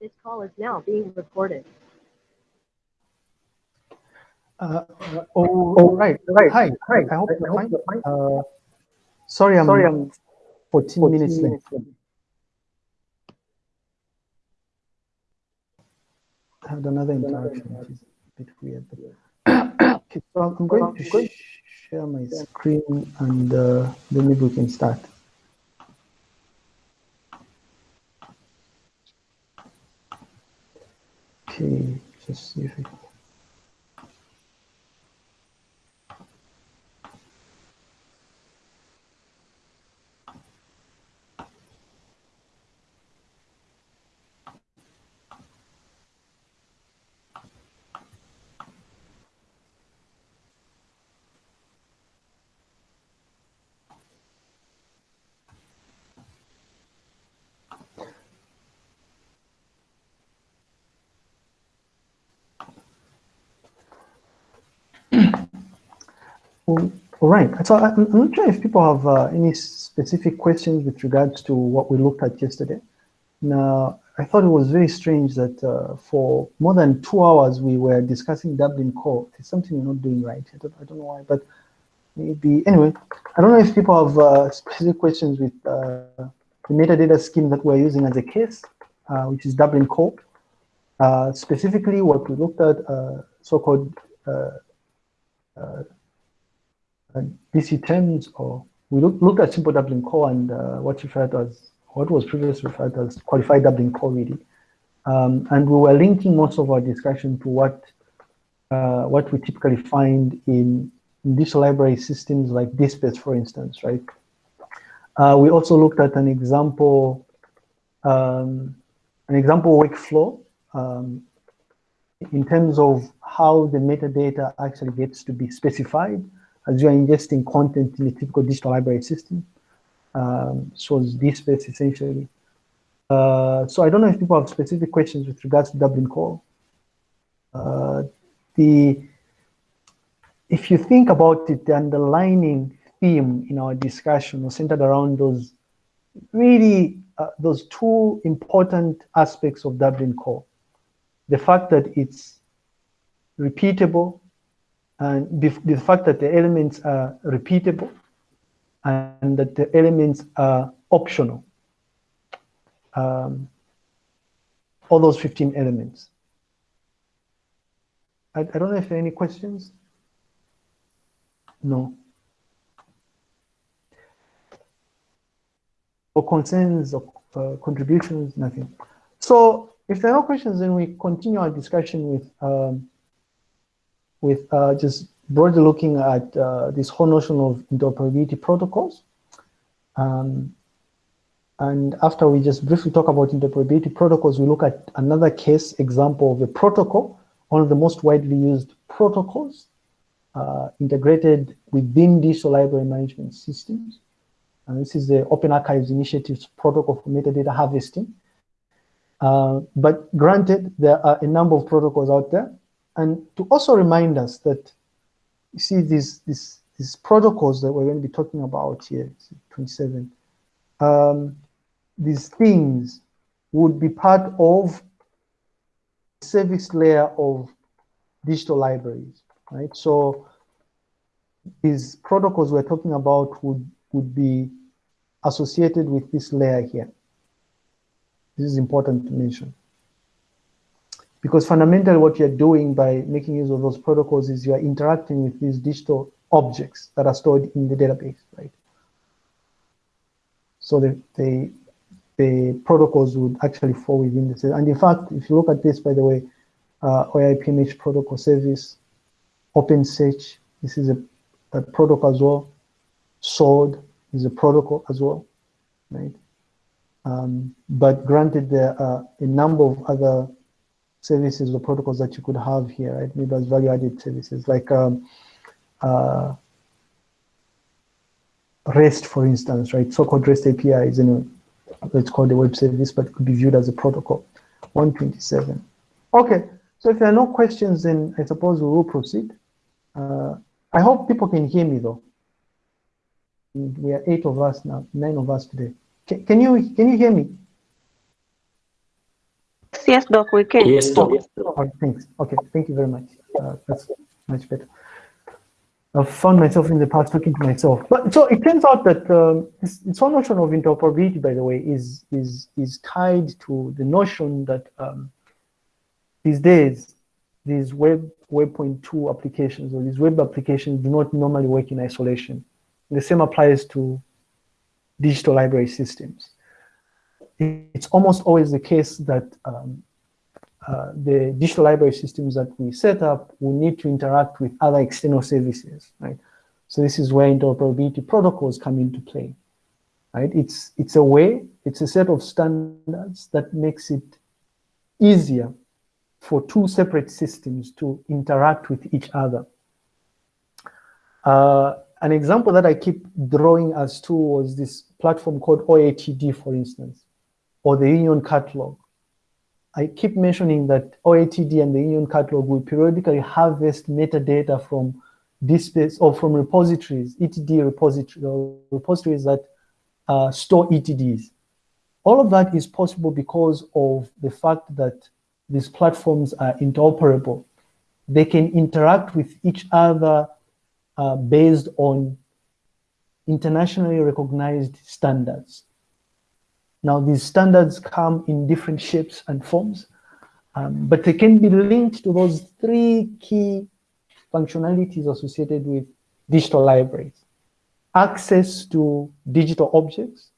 This call is now being recorded. Uh, oh, oh, right, right. Hi, hi. I hope you're fine. Uh, sorry, I'm, sorry, I'm 14, 14 minutes late. I had another interaction, which is a bit weird. But okay, so I'm going to sh share my screen and uh, then maybe we can start. Okay, just see if it All right. So I'm, not sure if people have uh, any specific questions with regards to what we looked at yesterday. Now, I thought it was very strange that uh, for more than two hours we were discussing Dublin Core. It's something we're not doing right. I don't, I don't know why, but maybe, anyway, I don't know if people have uh, specific questions with uh, the metadata scheme that we're using as a case, uh, which is Dublin Core. Uh, specifically, what we looked at, so-called DC terms, or we look, looked at simple Dublin core and uh, what referred as what was previously referred as qualified Dublin core, really. Um, and we were linking most of our discussion to what uh, what we typically find in, in digital library systems like DSpace, for instance, right? Uh, we also looked at an example, um, an example workflow um, in terms of how the metadata actually gets to be specified as you are ingesting content in a typical digital library system. Um, so it's DSpace essentially. Uh, so I don't know if people have specific questions with regards to Dublin Core. Uh, the, if you think about it, the underlining theme in our discussion was centered around those really uh, those two important aspects of Dublin Core. The fact that it's repeatable and the fact that the elements are repeatable and that the elements are optional. Um, all those 15 elements. I, I don't know if there are any questions. No. Or concerns or uh, contributions, nothing. So if there are no questions, then we continue our discussion with um, with uh, just broadly looking at uh, this whole notion of interoperability protocols. Um, and after we just briefly talk about interoperability protocols, we look at another case example of a protocol, one of the most widely used protocols uh, integrated within digital library management systems. And this is the Open Archives Initiative's protocol for metadata harvesting. Uh, but granted, there are a number of protocols out there. And to also remind us that, you see these, these, these protocols that we're going to be talking about here, 27, um, these things would be part of the service layer of digital libraries, right? So these protocols we're talking about would, would be associated with this layer here. This is important to mention. Because fundamentally what you're doing by making use of those protocols is you're interacting with these digital objects that are stored in the database, right? So the, the, the protocols would actually fall within this. And in fact, if you look at this, by the way, uh, OAI-PMH protocol service, OpenSearch, this is a, a protocol as well. SWORD is a protocol as well, right? Um, but granted, there are a number of other services or protocols that you could have here, right? Maybe as value-added services like um, uh, REST, for instance, right? So-called REST API is, you know, it's called a web service, but it could be viewed as a protocol. 127. Okay, so if there are no questions, then I suppose we will proceed. Uh, I hope people can hear me though. We are eight of us now, nine of us today. Can you can you hear me? Yes, Doc, we can. Yes, Doc. Oh, thanks. Okay, thank you very much. Uh, that's much better. I've found myself in the past talking to myself. But so it turns out that um, this, this whole notion of interoperability, by the way, is is is tied to the notion that um, these days these web web point two applications or these web applications do not normally work in isolation. The same applies to digital library systems. It's almost always the case that um, uh, the digital library systems that we set up will need to interact with other external services, right? So this is where interoperability protocols come into play, right? It's, it's a way, it's a set of standards that makes it easier for two separate systems to interact with each other. Uh, an example that I keep drawing us to was this platform called OATD, for instance, or the Union Catalog. I keep mentioning that OATD and the Union Catalog will periodically harvest metadata from DSpace or from repositories, ETD repositories, repositories that uh, store ETDs. All of that is possible because of the fact that these platforms are interoperable. They can interact with each other uh, based on internationally recognized standards. Now, these standards come in different shapes and forms, um, but they can be linked to those three key functionalities associated with digital libraries. Access to digital objects,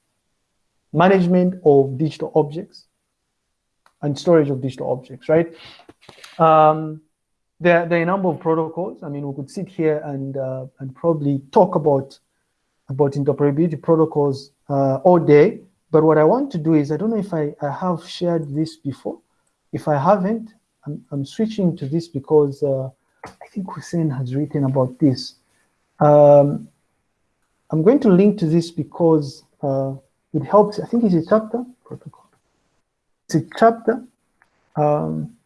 management of digital objects, and storage of digital objects, right? Um, there, there, are a number of protocols. I mean, we could sit here and, uh, and probably talk about, about interoperability protocols uh, all day, but what I want to do is, I don't know if I, I have shared this before. If I haven't, I'm, I'm switching to this because uh, I think Hussein has written about this. Um, I'm going to link to this because uh, it helps. I think it's a chapter protocol. It's a chapter. Um,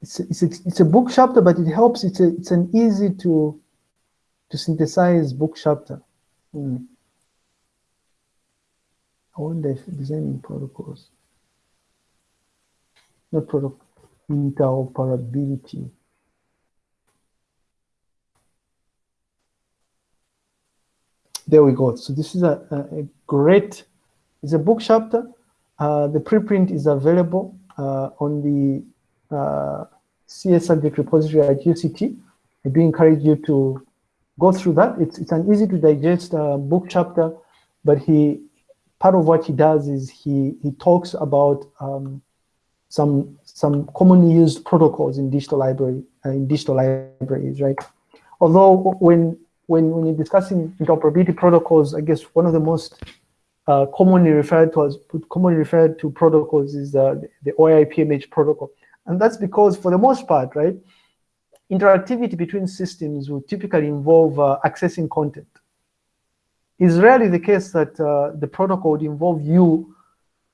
it's a, it's, a, it's a book chapter, but it helps. It's a, it's an easy to to synthesize book chapter. Hmm. I wonder if designing protocols, not protocol, interoperability. There we go. So this is a, a, great, it's a book chapter. Uh, the preprint is available uh, on the uh, CS subject repository at UCT. I do encourage you to go through that. It's, it's an easy to digest uh, book chapter, but he part of what he does is he, he talks about um, some, some commonly used protocols in digital library, uh, in digital libraries, right? Although when, when, when you're discussing interoperability protocols, I guess one of the most uh, commonly referred to as commonly referred to protocols is uh, the, OAI-PMH protocol. And that's because for the most part, right, interactivity between systems will typically involve uh, accessing content. It's rarely the case that uh, the protocol would involve you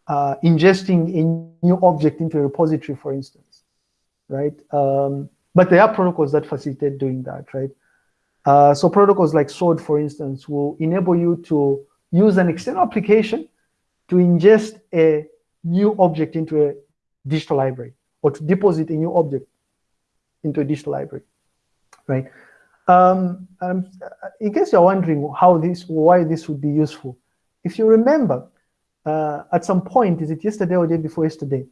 uh, ingesting a new object into a repository, for instance, right? Um, but there are protocols that facilitate doing that, right? Uh, so protocols like SWORD, for instance, will enable you to use an external application to ingest a new object into a digital library or to deposit a new object into a digital library, right? Um, um, in case you're wondering how this, why this would be useful, if you remember, uh, at some point, is it yesterday or day before yesterday,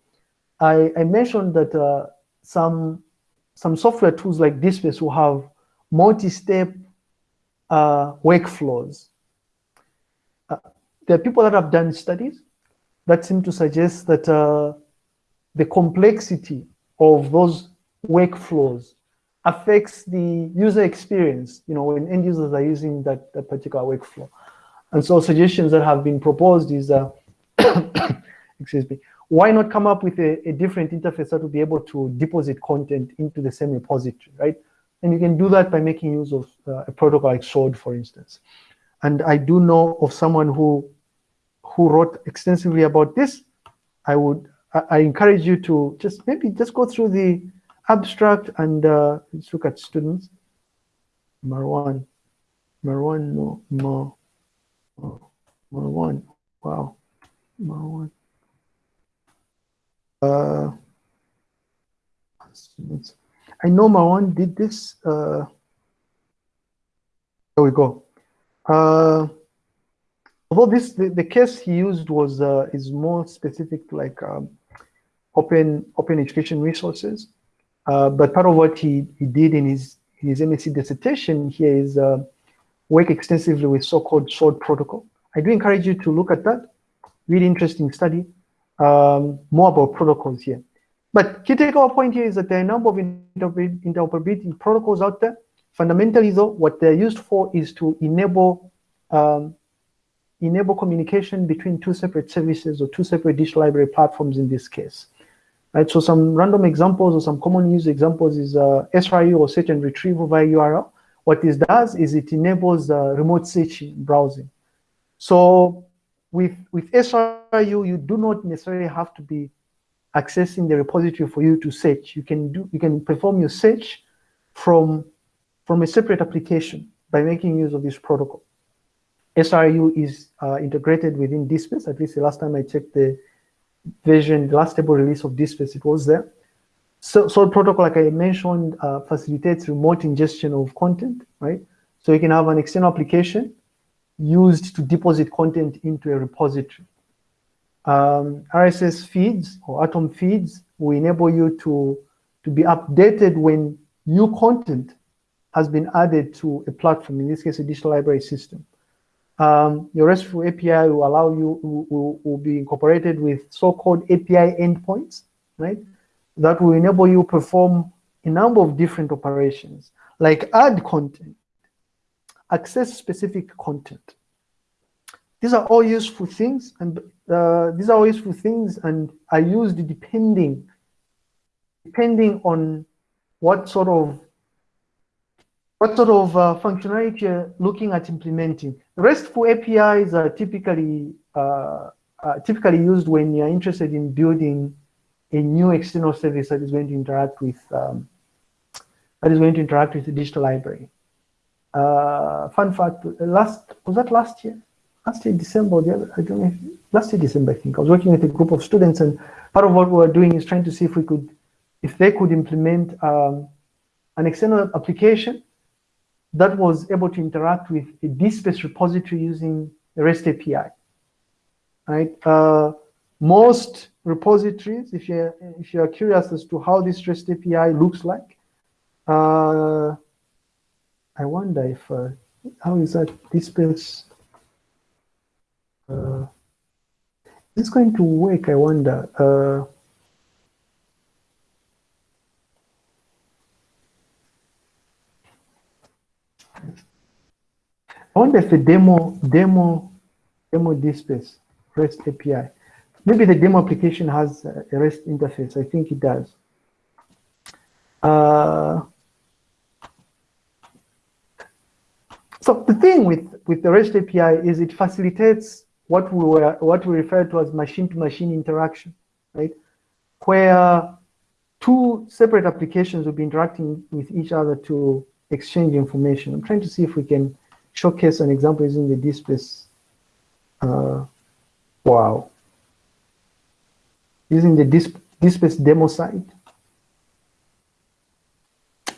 I, I mentioned that uh, some some software tools like DSpace will have multi-step uh, workflows. Uh, there are people that have done studies that seem to suggest that uh, the complexity of those workflows affects the user experience, you know, when end users are using that, that particular workflow. And so suggestions that have been proposed is, uh, excuse me, why not come up with a, a, different interface that will be able to deposit content into the same repository, right? And you can do that by making use of uh, a protocol like SWORD, for instance. And I do know of someone who who wrote extensively about this. I would I, I encourage you to just maybe just go through the abstract and uh, let's look at students. Marwan, Marwan, no, Mar, Marwan, wow, Marwan. Uh, I know Marwan did this. Uh, there we go. Uh, although this the, the case he used was uh, is more specific to like um, open open education resources. Uh, but part of what he, he did in his his MSc dissertation here is uh, work extensively with so-called SWORD protocol. I do encourage you to look at that. Really interesting study. Um, more about protocols here. But key takeaway point here is that there are a number of interoperability protocols out there. Fundamentally, though, what they're used for is to enable um, enable communication between two separate services or two separate digital library platforms in this case. Right, so some random examples or some common use examples is uh, SRU or search and retrieval via URL. What this does is it enables uh, remote searching browsing. So with, with SRU, you do not necessarily have to be accessing the repository for you to search. You can do you can perform your search from, from a separate application by making use of this protocol. SRU is uh, integrated within DSpace, at least the last time I checked the version, the last stable release of DSpace, it was there. So, SWORD protocol, like I mentioned, uh, facilitates remote ingestion of content, right? So you can have an external application used to deposit content into a repository. Um, RSS feeds or Atom feeds will enable you to, to be updated when new content has been added to a platform, in this case, a digital library system. Um, your RESTful API will allow you, will, will be incorporated with so-called API endpoints, right? That will enable you perform a number of different operations, like add content, access specific content. These are all useful things, and uh, these are all useful things and are used depending, depending on what sort of what sort of uh, functionality you're looking at implementing. RESTful APIs are typically uh, uh, typically used when you're interested in building a new external service that is going to interact with um, that is going to interact with the digital library. Uh, fun fact: last was that last year? Last year December, the other, I don't know. Last year December, I think I was working with a group of students, and part of what we were doing is trying to see if we could, if they could implement um, an external application that was able to interact with a DSpace repository using a REST API. Right? Uh, most repositories, if you're if you're curious as to how this REST API looks like, uh, I wonder if uh, how is that DSpace? Uh, it's going to work. I wonder. Uh, I wonder if the demo, demo, demo DSpace REST API. Maybe the demo application has a REST interface. I think it does. Uh, so the thing with, with the REST API is it facilitates what we were, what we refer to as machine-to-machine -machine interaction, right? Where two separate applications will be interacting with each other to exchange information. I'm trying to see if we can showcase an example using the DSpace. Uh, wow. Using the DSpace demo site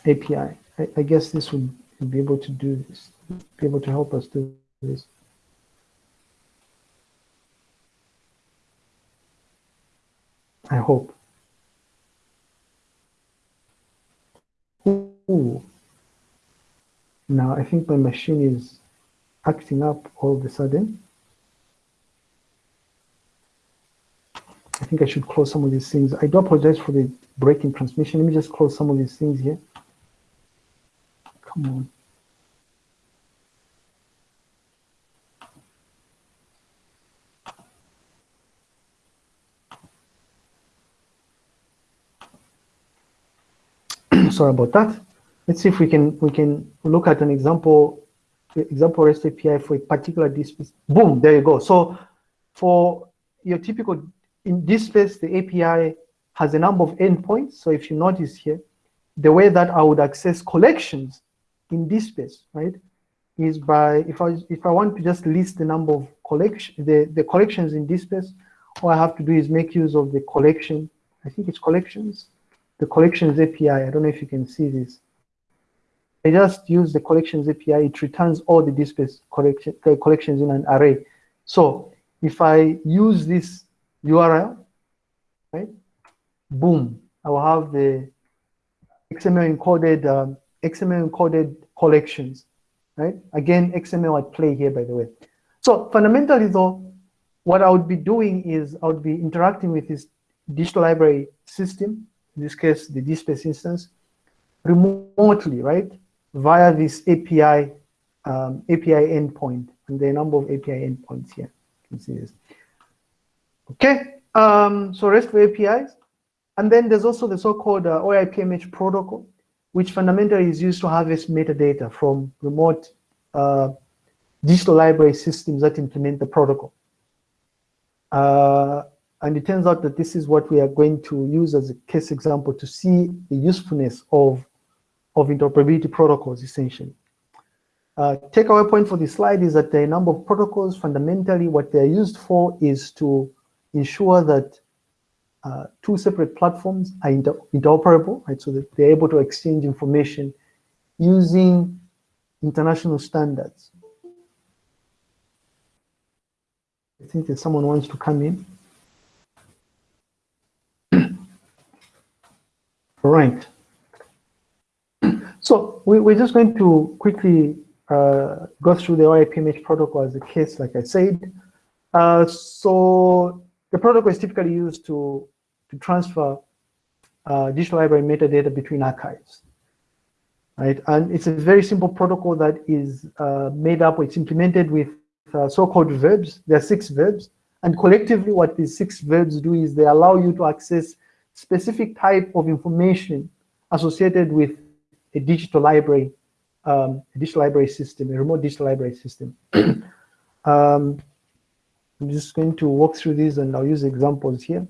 API. I, I guess this would be able to do this, be able to help us do this. I hope. Ooh. Now I think my machine is acting up all of a sudden. I think I should close some of these things. I do apologize for the breaking transmission. Let me just close some of these things here. Come on. Sorry about that. Let's see if we can we can look at an example example REST API for a particular space. Boom, there you go. So for your typical in this space, the API has a number of endpoints. So if you notice here, the way that I would access collections in this space, right, is by if I if I want to just list the number of collection the the collections in this space, all I have to do is make use of the collection I think it's collections, the collections API. I don't know if you can see this. I just use the collections API. It returns all the DSpace collection, collections in an array. So if I use this URL, right, boom, I will have the XML encoded um, XML encoded collections, right? Again, XML at play here, by the way. So fundamentally, though, what I would be doing is I would be interacting with this digital library system, in this case, the DSpace instance, remotely, right? Via this API, um, API endpoint, and the number of API endpoints here. You can see this. Okay, um, so RESTful APIs. And then there's also the so-called uh, OAI-PMH protocol, which fundamentally is used to harvest metadata from remote uh, digital library systems that implement the protocol. Uh, and it turns out that this is what we are going to use as a case example to see the usefulness of, of interoperability protocols, essentially. Uh, takeaway point for this slide is that the number of protocols, fundamentally what they're used for is to ensure that uh, two separate platforms are inter interoperable, right? So that they're able to exchange information using international standards. I think that someone wants to come in. All right. So we, we're just going to quickly uh, go through the OAI-PMH protocol as a case, like I said. Uh, so the protocol is typically used to, to transfer uh, digital library metadata between archives. Right? And it's a very simple protocol that is uh, made up, it's implemented with uh, so-called verbs. There are six verbs. And collectively, what these six verbs do is they allow you to access specific type of information associated with a digital library, um, a digital library system, a remote digital library system. um, I'm just going to walk through these and I'll use examples here.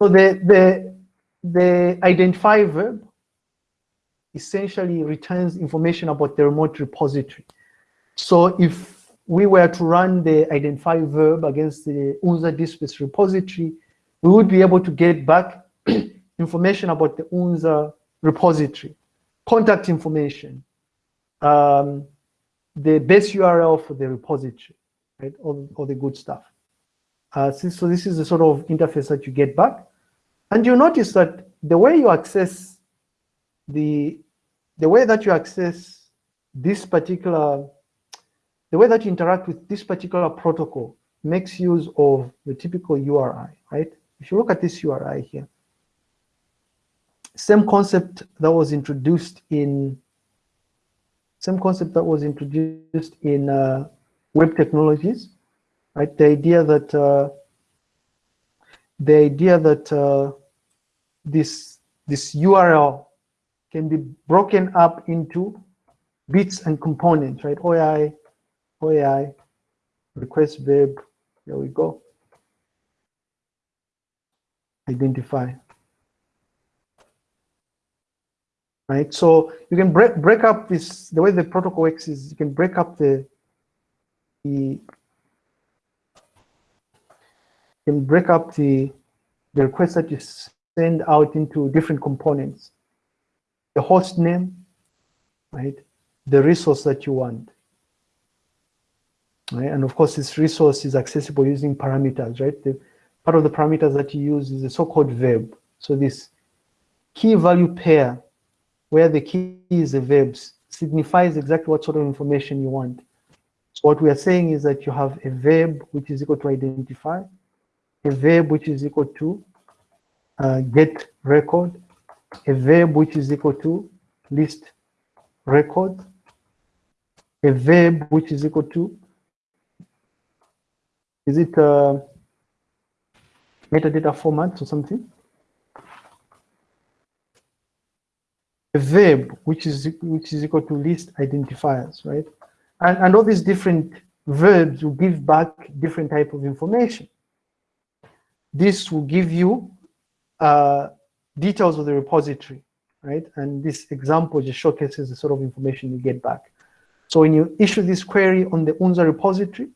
So the, the, the identify verb essentially returns information about the remote repository. So if we were to run the identify verb against the UNZA DSpace repository, we would be able to get back information about the UNZA repository, contact information, um, the base URL for the repository, right? All, all the good stuff. Uh, so this is the sort of interface that you get back. And you notice that the way you access the, the way that you access this particular, the way that you interact with this particular protocol makes use of the typical URI, right? If you look at this URI here, same concept that was introduced in, same concept that was introduced in uh, web technologies, right? The idea that uh, the idea that uh, this this URL can be broken up into bits and components, right? OAI, OAI, request verb, there we go. Identify. Right, so you can break break up this. The way the protocol works is you can break up the the can break up the the request that you send out into different components. The host name, right? The resource that you want. Right? And of course, this resource is accessible using parameters, right? The, part of the parameters that you use is the so-called verb. So this key value pair, where the key is the verbs, signifies exactly what sort of information you want. So what we are saying is that you have a verb which is equal to identify, a verb which is equal to uh, get record, a verb which is equal to list record, a verb which is equal to, is it uh, metadata format or something? Verb which is which is equal to list identifiers, right? And, and all these different verbs will give back different type of information. This will give you uh, details of the repository, right? And this example just showcases the sort of information you get back. So when you issue this query on the UNZA repository,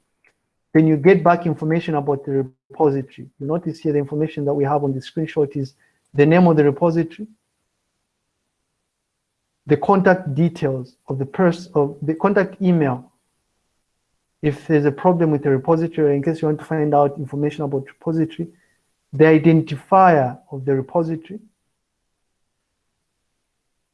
then you get back information about the repository. You notice here the information that we have on the screenshot is the name of the repository, the contact details of the person of the contact email. If there's a problem with the repository, in case you want to find out information about repository, the identifier of the repository,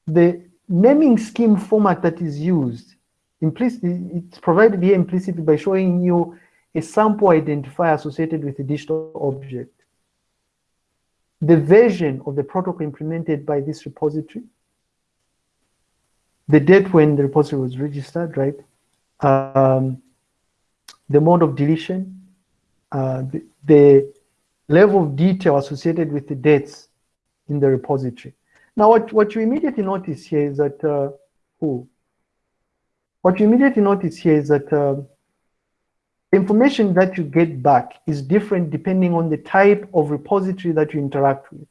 the naming scheme format that is used, implicit, it's provided here implicitly by showing you a sample identifier associated with a digital object. The version of the protocol implemented by this repository, the date when the repository was registered, right? Um, the mode of deletion, uh, the, the level of detail associated with the dates in the repository. Now, what, what you immediately notice here is that, uh, oh, what you immediately notice here is that uh, information that you get back is different depending on the type of repository that you interact with.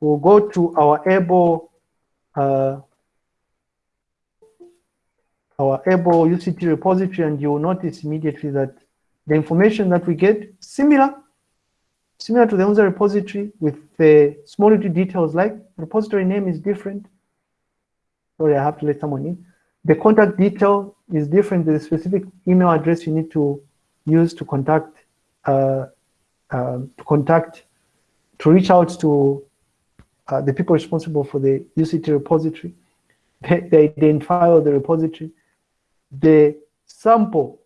We'll go to our able uh, our able UCT repository and you'll notice immediately that the information that we get similar similar to the UNZA repository with the small details like repository name is different. Sorry, I have to let someone in. The contact detail is different. The specific email address you need to use to contact uh, uh, to contact to reach out to uh, the people responsible for the UCT repository, the, the identifier of the repository, the sample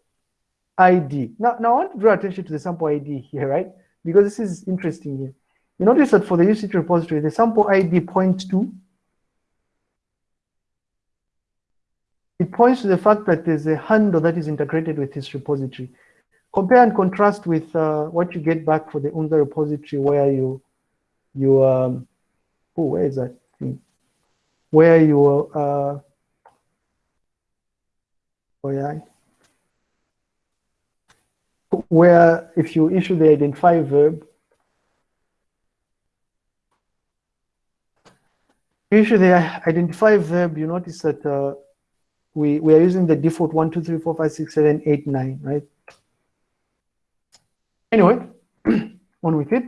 ID. Now, now I want to draw attention to the sample ID here, right? Because this is interesting here. You notice that for the UCT repository, the sample ID points to it points to the fact that there's a handle that is integrated with this repository. Compare and contrast with uh, what you get back for the UNZA repository where you, you um, oh, where is that thing? Where you, uh, where if you issue the identify verb, issue the identify verb, you notice that uh, we, we are using the default 1, 2, 3, 4, 5, 6, 7, 8, 9, right? Anyway, on with it.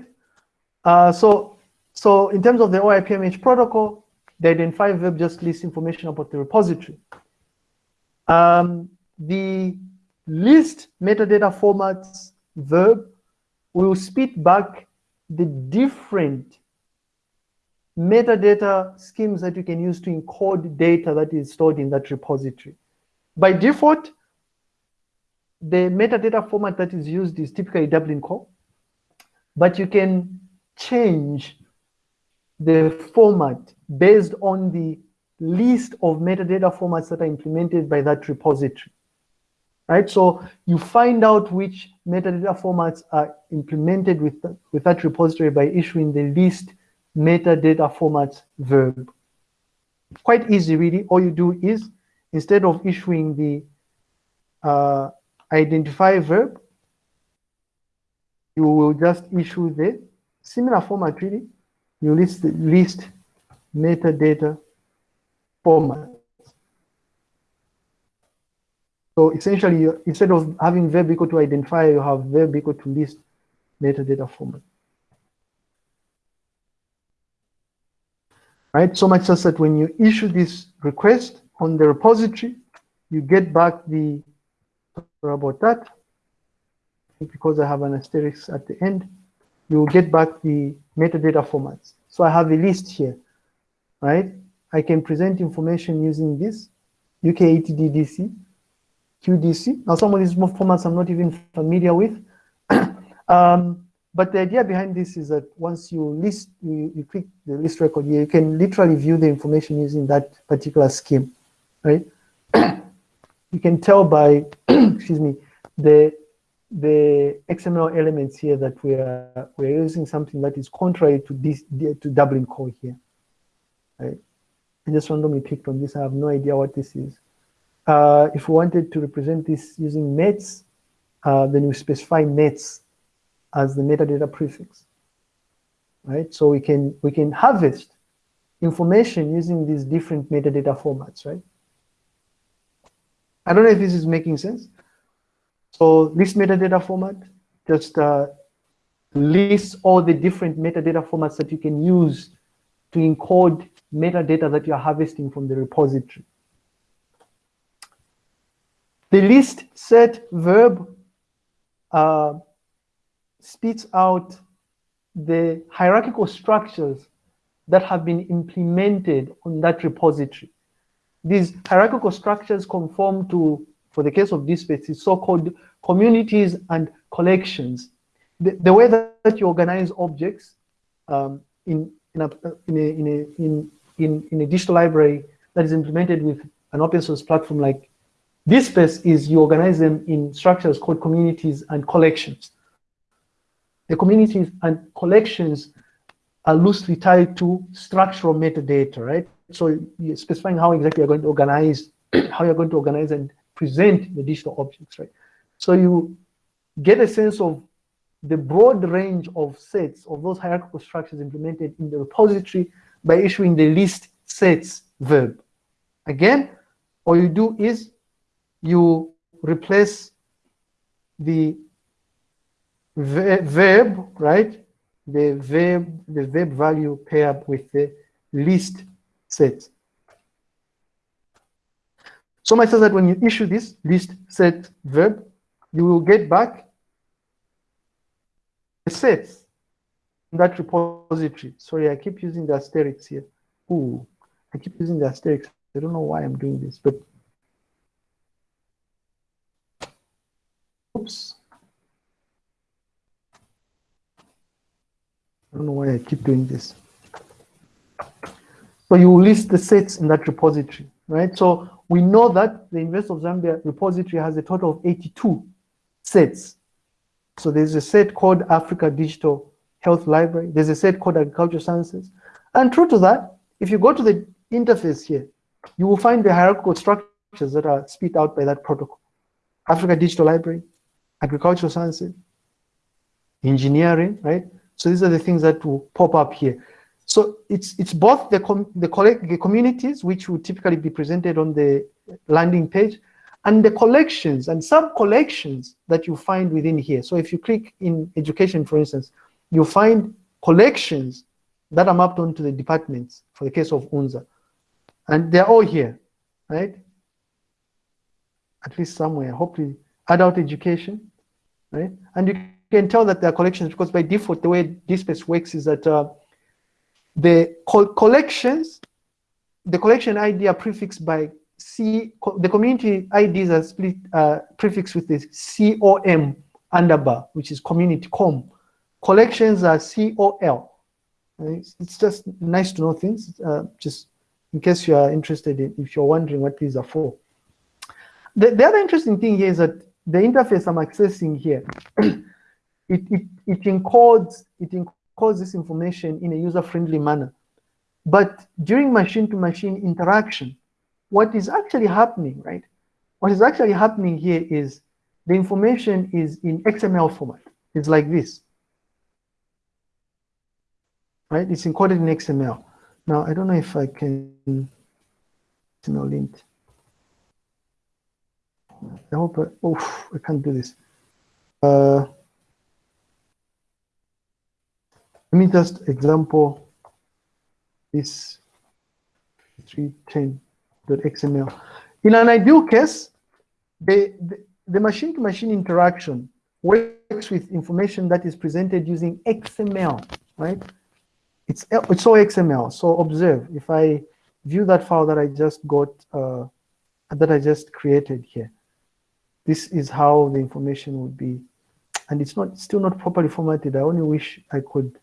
Uh, so, so in terms of the OAI-PMH protocol, the identify verb just lists information about the repository. Um, the list metadata formats verb will spit back the different metadata schemes that you can use to encode data that is stored in that repository. By default, the metadata format that is used is typically Dublin core, but you can change the format based on the list of metadata formats that are implemented by that repository. Right, so you find out which metadata formats are implemented with, with that repository by issuing the list metadata formats verb. Quite easy, really. All you do is, instead of issuing the uh, identify verb, you will just issue the similar format really. You list the list metadata So essentially, instead of having verb equal to identifier, you have verb equal to list metadata format. Right, so much so that when you issue this request on the repository, you get back the Sorry about that. Because I have an asterisk at the end, you will get back the metadata formats. So I have a list here, right? I can present information using this, UKETD_DC, QDC. Now some of these formats I'm not even familiar with. um, but the idea behind this is that once you list, you, you click the list record here, you can literally view the information using that particular scheme, right? you can tell by, excuse me, the the XML elements here that we are we are using something that is contrary to this to Dublin core here. Right? I just randomly picked on this. I have no idea what this is. Uh, if we wanted to represent this using METS, uh, then we specify METS as the metadata prefix. Right? So we can we can harvest information using these different metadata formats, right? I don't know if this is making sense. So this metadata format just uh, lists all the different metadata formats that you can use to encode metadata that you're harvesting from the repository. The list set verb uh, spits out the hierarchical structures that have been implemented on that repository. These hierarchical structures conform to, for the case of DSpace, is so-called communities and collections. The, the way that you organize objects um, in, in, a, in, a, in, a, in, in, in a digital library that is implemented with an open source platform like DSpace is you organize them in structures called communities and collections. The communities and collections are loosely tied to structural metadata, right? So you're specifying how exactly you're going to organize, how you're going to organize and present the digital objects, right? So you get a sense of the broad range of sets of those hierarchical structures implemented in the repository by issuing the list sets verb. Again, all you do is you replace the verb, right? The verb, the verb value paired with the list set. So much so that when you issue this list set verb, you will get back sets in that repository. Sorry, I keep using the asterisks here. Ooh, I keep using the asterisks. I don't know why I'm doing this, but oops. I don't know why I keep doing this. So you list the sets in that repository, right? So we know that the University of Zambia repository has a total of 82 sets. So there's a set called Africa Digital Health Library. There's a set called Agricultural Sciences. And true to that, if you go to the interface here, you will find the hierarchical structures that are spit out by that protocol. Africa Digital Library, Agricultural Sciences, engineering, right? So these are the things that will pop up here. So it's it's both the com the, the communities which will typically be presented on the landing page, and the collections and sub-collections that you find within here. So if you click in education, for instance, you find collections that are mapped onto the departments for the case of UNZA. And they're all here, right? At least somewhere, hopefully adult education, right? And you can tell that there are collections because by default, the way DSpace works is that uh, the co collections, the collection ID are prefixed by C, the community IDs are split, uh, prefixed with the COM underbar, which is community com. Collections are COL. It's, it's just nice to know things, uh, just in case you are interested in, if you're wondering what these are for. The, the other interesting thing here is that the interface I'm accessing here, it, it, it encodes, it encodes this information in a user-friendly manner. But during machine-to-machine -machine interaction, what is actually happening, right? What is actually happening here is the information is in XML format. It's like this, right? It's encoded in XML. Now, I don't know if I can, no lint. I hope, I, oh, I can't do this. Uh, let me just example this 310 XML. In an ideal case, the, the machine-to-machine -machine interaction works with information that is presented using XML, right? It's, it's all XML. So observe, if I view that file that I just got, uh, that I just created here, this is how the information would be. And it's not still not properly formatted. I only wish I could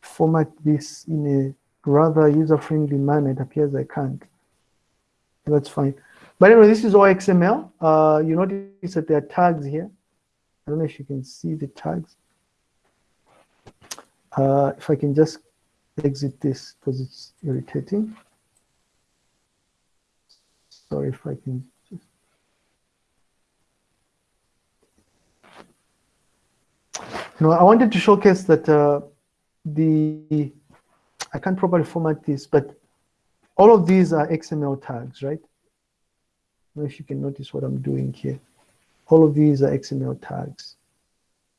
format this in a rather user-friendly manner. It appears I can't that's fine. But anyway, this is all XML. Uh, you notice that there are tags here. I don't know if you can see the tags. Uh, if I can just exit this because it's irritating. Sorry if I can know, I wanted to showcase that uh, the, I can't properly format this, but all of these are XML tags, right? if you can notice what I'm doing here. All of these are XML tags.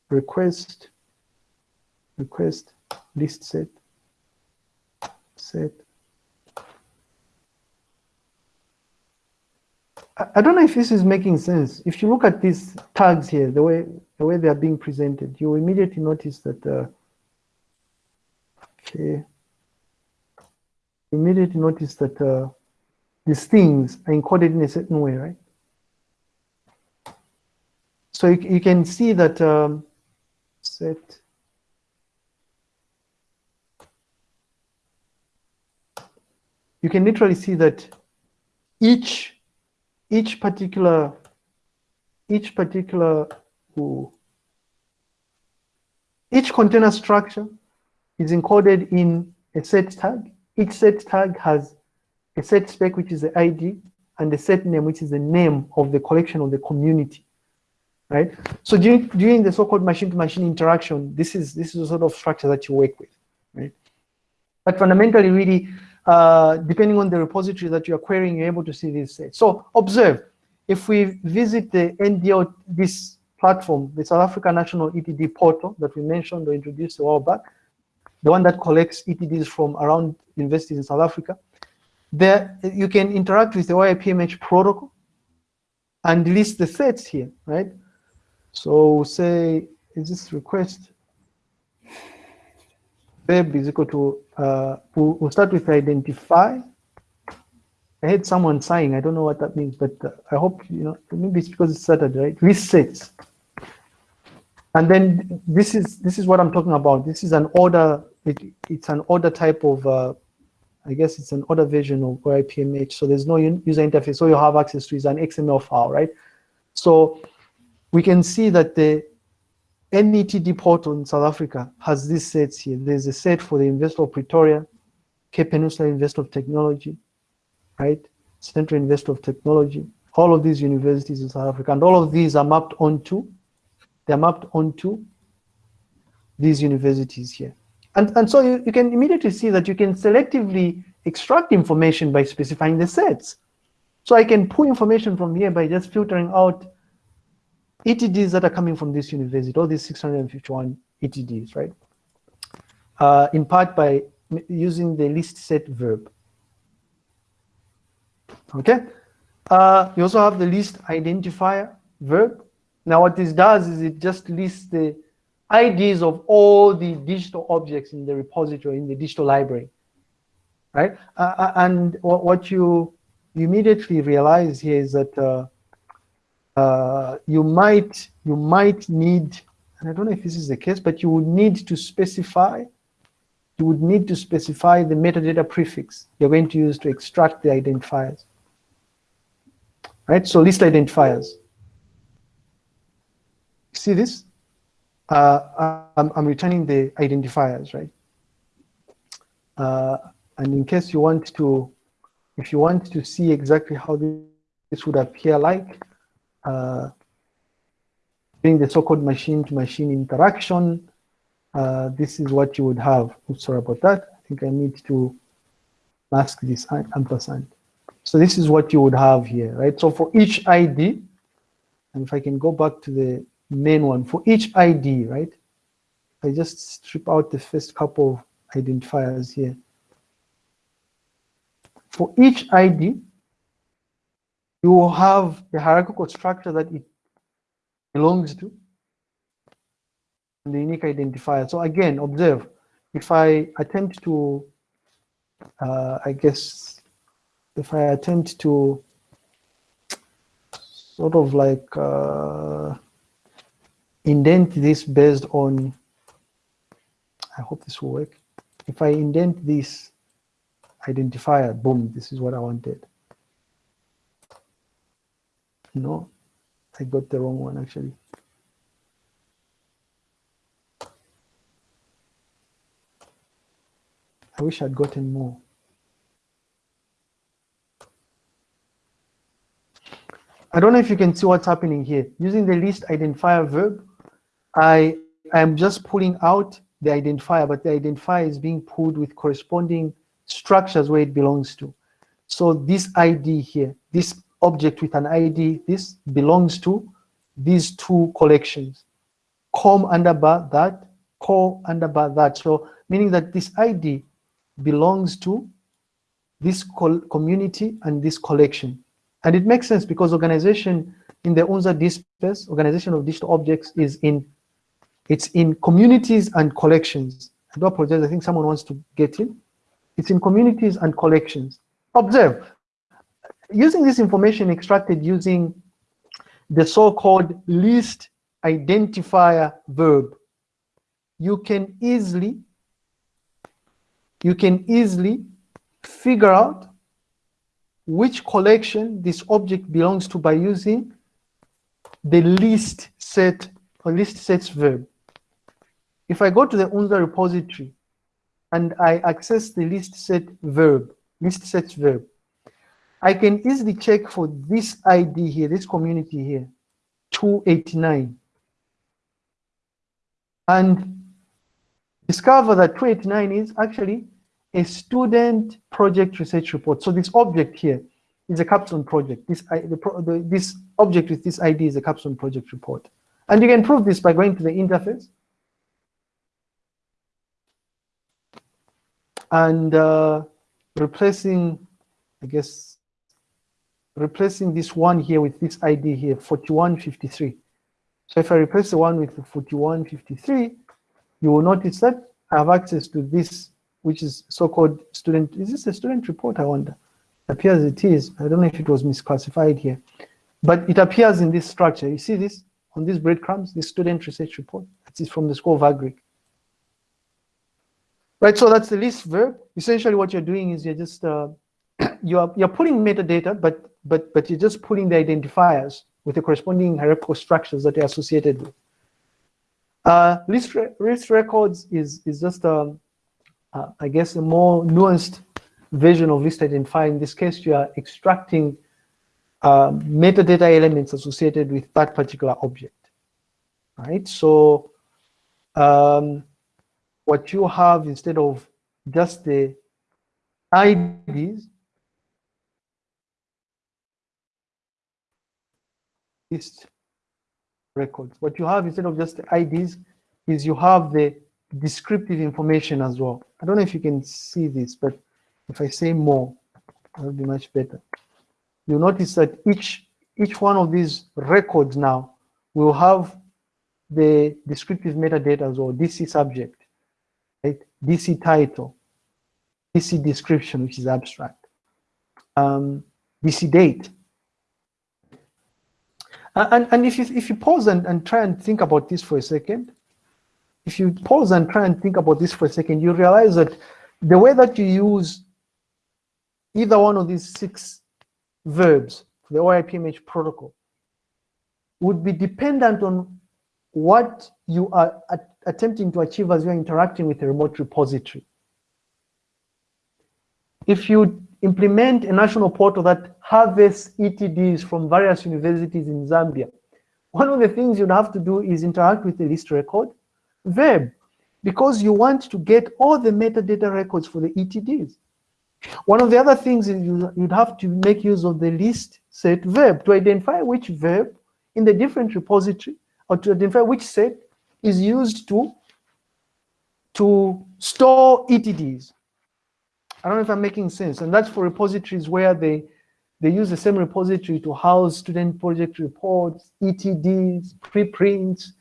Request, request, list set, set. I don't know if this is making sense. If you look at these tags here, the way the way they are being presented, you immediately notice that uh, okay, immediately notice that uh, these things are encoded in a certain way, right? So you, you can see that um, set you can literally see that each each particular each particular ooh, each container structure is encoded in a set tag. Each set tag has a set spec, which is the ID, and the set name, which is the name of the collection of the community right? So during, during the so-called machine-to-machine interaction, this is this is the sort of structure that you work with, right? But fundamentally, really, uh, depending on the repository that you are querying, you're able to see these sets. So observe, if we visit the NDL, this platform, the South Africa National ETD portal that we mentioned or introduced a while back, the one that collects ETDs from around universities in South Africa, there you can interact with the OAI-PMH protocol and list the sets here, right? So say, is this request web is equal to, uh, we'll, start with identify. I had someone saying, I don't know what that means, but uh, I hope, you know, maybe it's because it's Saturday, right? Resets. And then this is this is what I'm talking about. This is an order, it, it's an order type of, uh, I guess it's an order version of OAI-PMH. So there's no user interface. So you have access to is an XML file, right? So we can see that the NETD portal in South Africa has these sets here. There's a set for the University of Pretoria, Cape Peninsula University of Technology, right? Central University of Technology, all of these universities in South Africa, and all of these are mapped onto, they're mapped onto these universities here. And, and so you, you can immediately see that you can selectively extract information by specifying the sets. So I can pull information from here by just filtering out ETDs that are coming from this university, all these 651 ETDs, right? Uh, in part by using the list set verb. Okay. Uh, you also have the list identifier verb. Now what this does is it just lists the IDs of all the digital objects in the repository, in the digital library, right? Uh, uh and what you immediately realize here is that uh, uh, you might you might need, and I don't know if this is the case, but you would need to specify, you would need to specify the metadata prefix you're going to use to extract the identifiers. Right, so list identifiers. See this? Uh, I'm, I'm returning the identifiers, right? Uh, and in case you want to, if you want to see exactly how this would appear like, uh, doing the so-called machine-to-machine interaction, uh, this is what you would have. Oops, sorry about that. I think I need to mask this ampersand. So this is what you would have here, right? So for each ID, and if I can go back to the main one, for each ID, right? I just strip out the first couple of identifiers here. For each ID, you will have the hierarchical structure that it belongs to and the unique identifier. So again, observe, if I attempt to, uh, I guess, if I attempt to sort of like uh, indent this based on, I hope this will work. If I indent this identifier, boom, this is what I wanted. No, I got the wrong one actually. I wish I'd gotten more. I don't know if you can see what's happening here. Using the list identifier verb, I am just pulling out the identifier, but the identifier is being pulled with corresponding structures where it belongs to. So this ID here, this object with an ID, this belongs to these two collections, com under bar that, co under bar that. So meaning that this ID belongs to this community and this collection. And it makes sense because organization in the UNZA DSpace, organization of digital objects is in, it's in communities and collections. I do apologize, I think someone wants to get in. It's in communities and collections. Observe, using this information extracted using the so-called least identifier verb, you can easily, you can easily figure out which collection this object belongs to by using the least set or least sets verb. If I go to the UNZA repository and I access the list set verb, list sets verb, I can easily check for this ID here, this community here, 289. And discover that 289 is actually a student project research report. So this object here is a capstone project. This, the, this object with this ID is a capstone project report. And you can prove this by going to the interface. And uh, replacing, I guess, replacing this one here with this ID here, 4153. So if I replace the one with the 4153, you will notice that I have access to this, which is so-called student, is this a student report, I wonder? Appears it is, I don't know if it was misclassified here, but it appears in this structure. You see this on these breadcrumbs, this student research report, it is from the School of Agric. Right, so that's the list verb. Essentially what you're doing is you're just, uh, you're, you're pulling metadata, but but but you're just pulling the identifiers with the corresponding hierarchical structures that are associated with. Uh, list, re list records is is just um, uh, I guess a more nuanced version of list identifier. In this case, you are extracting uh, metadata elements associated with that particular object. Right. So um, what you have instead of just the IDs records. What you have instead of just the IDs is you have the descriptive information as well. I don't know if you can see this, but if I say more, that'll be much better. You'll notice that each each one of these records now will have the descriptive metadata as well, DC subject? DC title, DC description, which is abstract, um, DC date, and, and if, you, if you pause and, and try and think about this for a second, if you pause and try and think about this for a second, you realize that the way that you use either one of these six verbs the OAI-PMH protocol would be dependent on what you are attempting to achieve as you're interacting with a remote repository. If you implement a national portal that harvests ETDs from various universities in Zambia. One of the things you'd have to do is interact with the list record verb because you want to get all the metadata records for the ETDs. One of the other things is you'd have to make use of the list set verb to identify which verb in the different repository or to identify which set is used to, to store ETDs. I don't know if I'm making sense. And that's for repositories where they, they use the same repository to house student project reports, ETDs, preprints,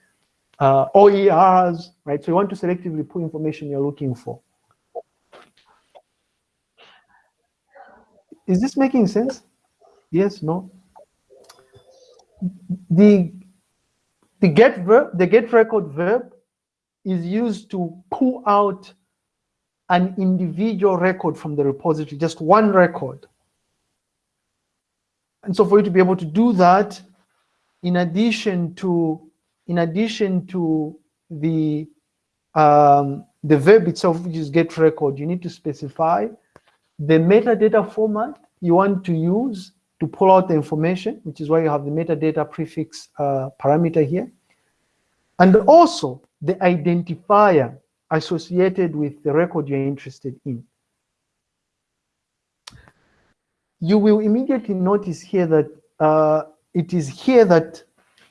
uh, OERs, right? So you want to selectively pull information you're looking for. Is this making sense? Yes, no? The, the get verb, the get record verb is used to pull out an individual record from the repository, just one record. And so for you to be able to do that, in addition to in addition to the um, the verb itself, which is get record, you need to specify the metadata format you want to use to pull out the information, which is why you have the metadata prefix uh, parameter here. And also the identifier associated with the record you're interested in. You will immediately notice here that uh, it is here that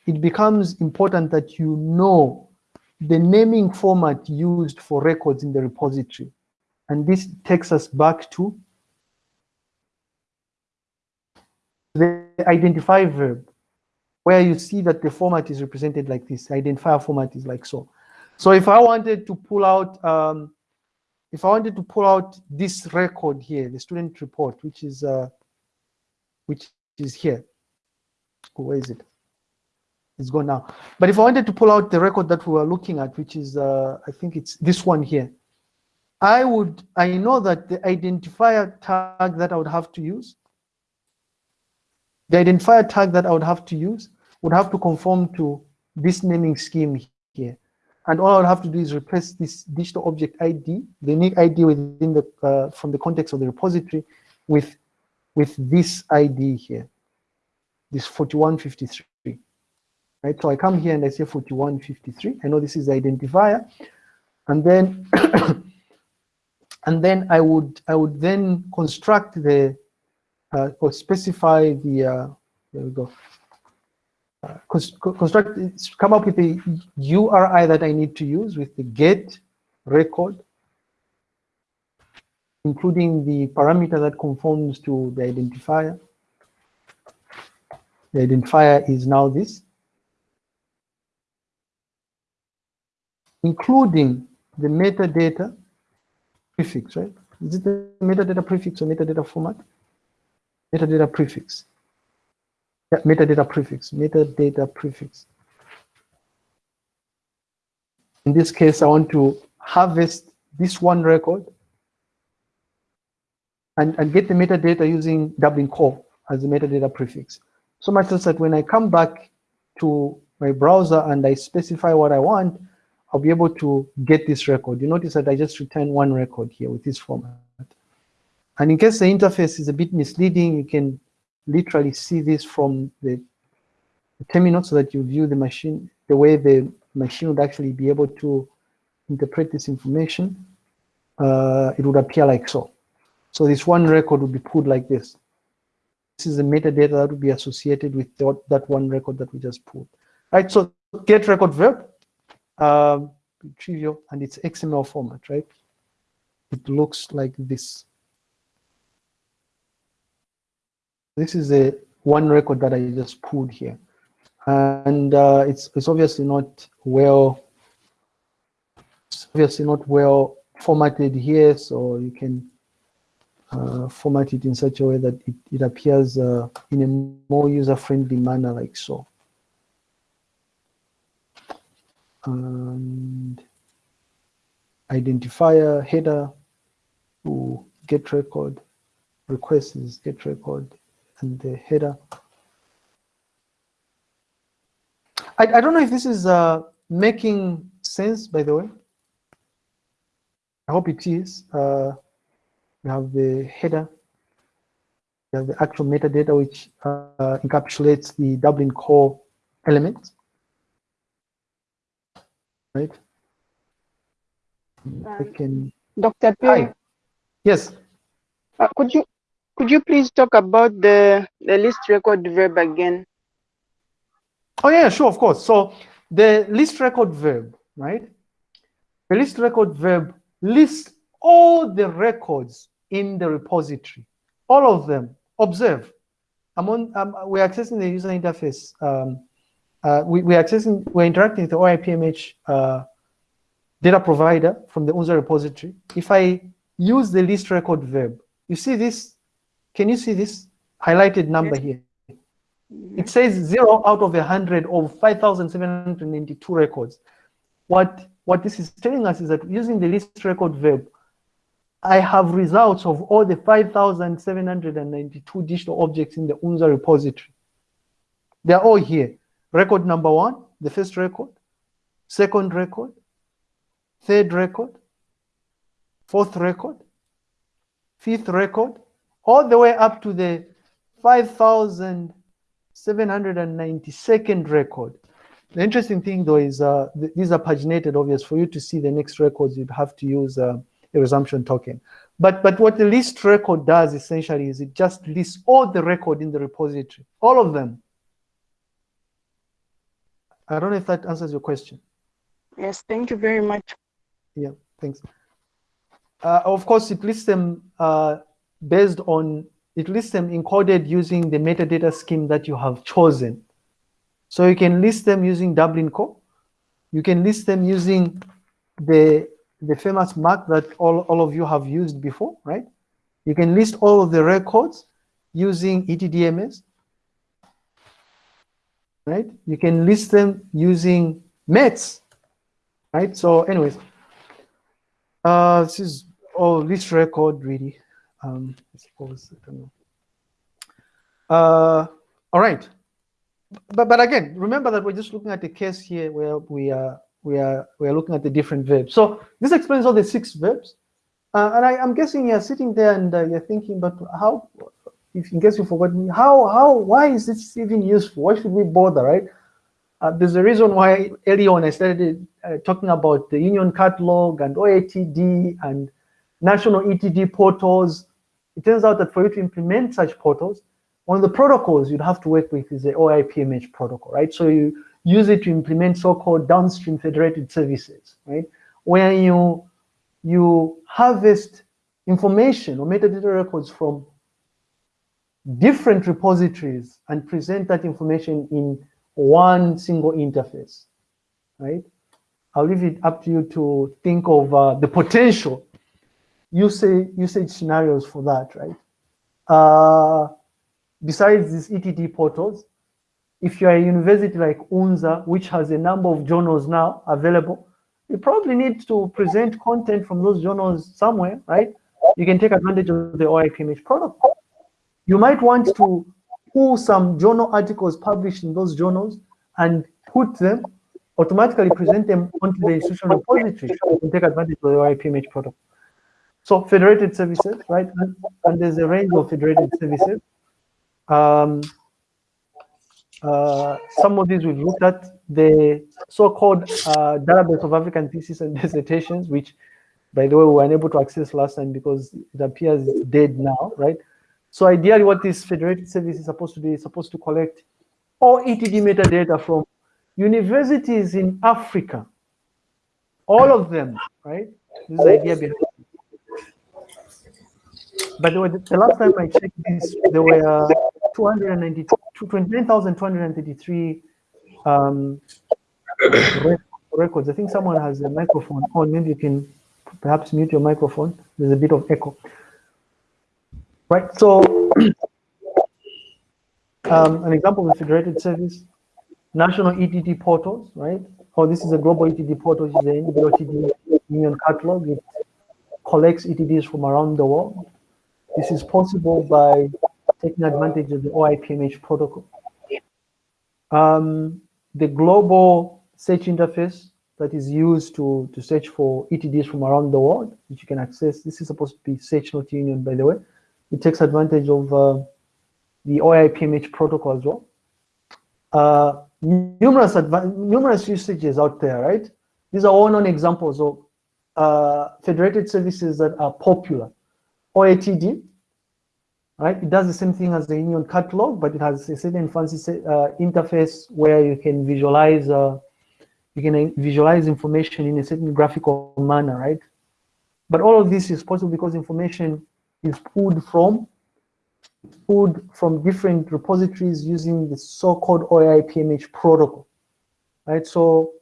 it becomes important that you know the naming format used for records in the repository. And this takes us back to the identify verb, where you see that the format is represented like this. Identifier format is like so. So if I wanted to pull out, um, if I wanted to pull out this record here, the student report, which is uh, which is here. Where is it? It's gone now. But if I wanted to pull out the record that we were looking at, which is, uh, I think it's this one here, I would, I know that the identifier tag that I would have to use, the identifier tag that I would have to use would have to conform to this naming scheme here. And all I would have to do is replace this digital object ID, the unique ID within the, uh, from the context of the repository with, with this ID here, this 4153 right? So I come here and I say 4153. I know this is the identifier. And then and then I would I would then construct the uh, or specify the uh, there we go. Uh, construct come up with the URI that I need to use with the get record, including the parameter that conforms to the identifier. The identifier is now this. including the metadata prefix, right? Is it the metadata prefix or metadata format? Metadata prefix. Yeah, metadata prefix, metadata prefix. In this case, I want to harvest this one record and, and get the metadata using Dublin core as the metadata prefix. So much so that when I come back to my browser and I specify what I want, I'll be able to get this record. You notice that I just returned one record here with this format. And in case the interface is a bit misleading, you can literally see this from the, the terminal so that you view the machine, the way the machine would actually be able to interpret this information. Uh, it would appear like so. So this one record would be pulled like this. This is the metadata that would be associated with the, that one record that we just pulled. Right, so get record verb um, trivial, and it's XML format, right? It looks like this. This is the one record that I just pulled here. And uh, it's, it's obviously not well, obviously not well formatted here, so you can uh, format it in such a way that it, it appears uh, in a more user-friendly manner like so and identifier header to get record request is get record and the header I, I don't know if this is uh, making sense by the way I hope it is uh, we have the header we have the actual metadata which uh, encapsulates the Dublin core elements right? I can. Dr. P. Yes. Uh, could you could you please talk about the the list record verb again? Oh yeah, sure, of course. So the list record verb, right? The list record verb lists all the records in the repository, all of them. Observe. I'm on. Um, we're accessing the user interface um, uh, we, we're accessing, we're interacting with the OAI-PMH uh, data provider from the UNZA repository. If I use the list record verb, you see this, can you see this highlighted number here? It says zero out of a hundred of 5,792 records. What, what this is telling us is that using the list record verb, I have results of all the 5,792 digital objects in the UNZA repository. They're all here. Record number one, the first record, second record, third record, fourth record, fifth record, all the way up to the 5,792nd record. The interesting thing though is uh, th these are paginated, obvious. For you to see the next records, you'd have to use uh, a resumption token. But, but what the list record does essentially is it just lists all the record in the repository, all of them. I don't know if that answers your question. Yes, thank you very much. Yeah, thanks. Uh, of course, it lists them uh, based on, it lists them encoded using the metadata scheme that you have chosen. So you can list them using Dublin Core. You can list them using the, the famous MARC that all, all of you have used before, right? You can list all of the records using ETDMS, right? You can list them using METS, right? So anyways, uh, this is all list record really. Um, I suppose, I don't know. Uh, all right. But, but again, remember that we're just looking at the case here where we are, we are, we are looking at the different verbs. So this explains all the six verbs. Uh, and I, am guessing you're sitting there and uh, you're thinking, but how, if in case you forgot me, how, how, why is this even useful? Why should we bother, right? Uh, there's a reason why early on I started uh, talking about the union catalog and OATD and national ETD portals. It turns out that for you to implement such portals, one of the protocols you'd have to work with is the OAI-PMH protocol, right? So you use it to implement so-called downstream federated services, right? Where you, you harvest information or metadata records from different repositories and present that information in one single interface, right? I'll leave it up to you to think of uh, the potential usage, usage scenarios for that, right? Uh, besides these ETD portals, if you're a university like UNZA, which has a number of journals now available, you probably need to present content from those journals somewhere, right? You can take advantage of the OAI-PMH protocol. You might want to pull some journal articles published in those journals and put them, automatically present them onto the institutional repository and take advantage of the OAI-PMH protocol. So federated services, right? And, there's a range of federated services. Um, uh, some of these we've looked at, the so-called uh, database of African theses and dissertations, which, by the way, we were unable to access last time because it appears dead now, right? So ideally what this federated service is supposed to do is supposed to collect all ETD metadata from universities in Africa. All of them, right? This is the idea behind. By the way, the last time I checked this, there were uh, 29,233 um, records. I think someone has a microphone on. Maybe you can perhaps mute your microphone. There's a bit of echo. Right, so um, an example of a federated service, national ETD portals, right? Oh, this is a global ETD portal, which is the NDLTD Union Catalog. It collects ETDs from around the world. This is possible by taking advantage of the OAI-PMH protocol. Um, the global search interface that is used to, to search for ETDs from around the world, which you can access. This is supposed to be Search Not Union, by the way. It takes advantage of uh, the OAI-PMH protocol as well. Uh, numerous numerous usages out there, right? These are all known examples of uh, federated services that are popular. OATD, right? It does the same thing as the Union catalog, but it has a certain fancy uh, interface where you can visualize uh, you can visualize information in a certain graphical manner, right? But all of this is possible because information is pulled from pulled from different repositories using the so-called OAI-PMH protocol, right? So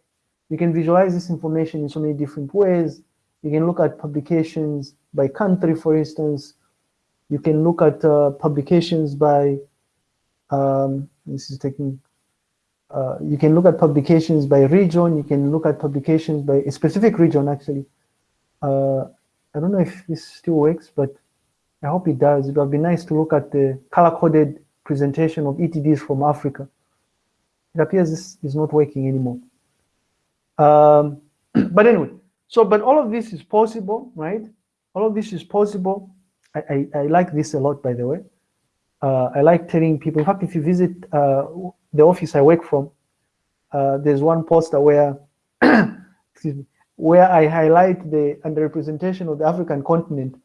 you can visualize this information in so many different ways. You can look at publications by country, for instance. You can look at uh, publications by, um, this is taking, uh, you can look at publications by region. You can look at publications by a specific region, actually. Uh, I don't know if this still works, but I hope it does. It would be nice to look at the color-coded presentation of ETDs from Africa. It appears this is not working anymore. Um, but anyway, so, but all of this is possible, right? All of this is possible. I, I, I like this a lot, by the way. Uh, I like telling people, in fact, if you visit uh, the office I work from, uh, there's one poster where, excuse me, where I highlight the underrepresentation of the African continent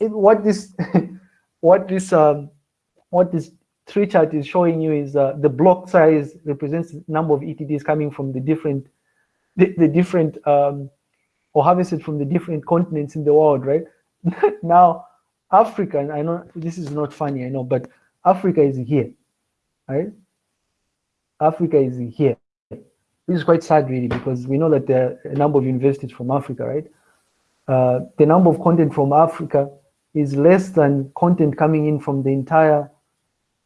it, what this what this um, what this tree chart is showing you is uh, the block size represents the number of ETDs coming from the different, the, the different, um, or harvested from the different continents in the world, right? now, Africa, and I know this is not funny, I know, but Africa is here, right? Africa is here. This is quite sad, really, because we know that there are a number of universities from Africa, right? Uh, the number of content from Africa is less than content coming in from the entire,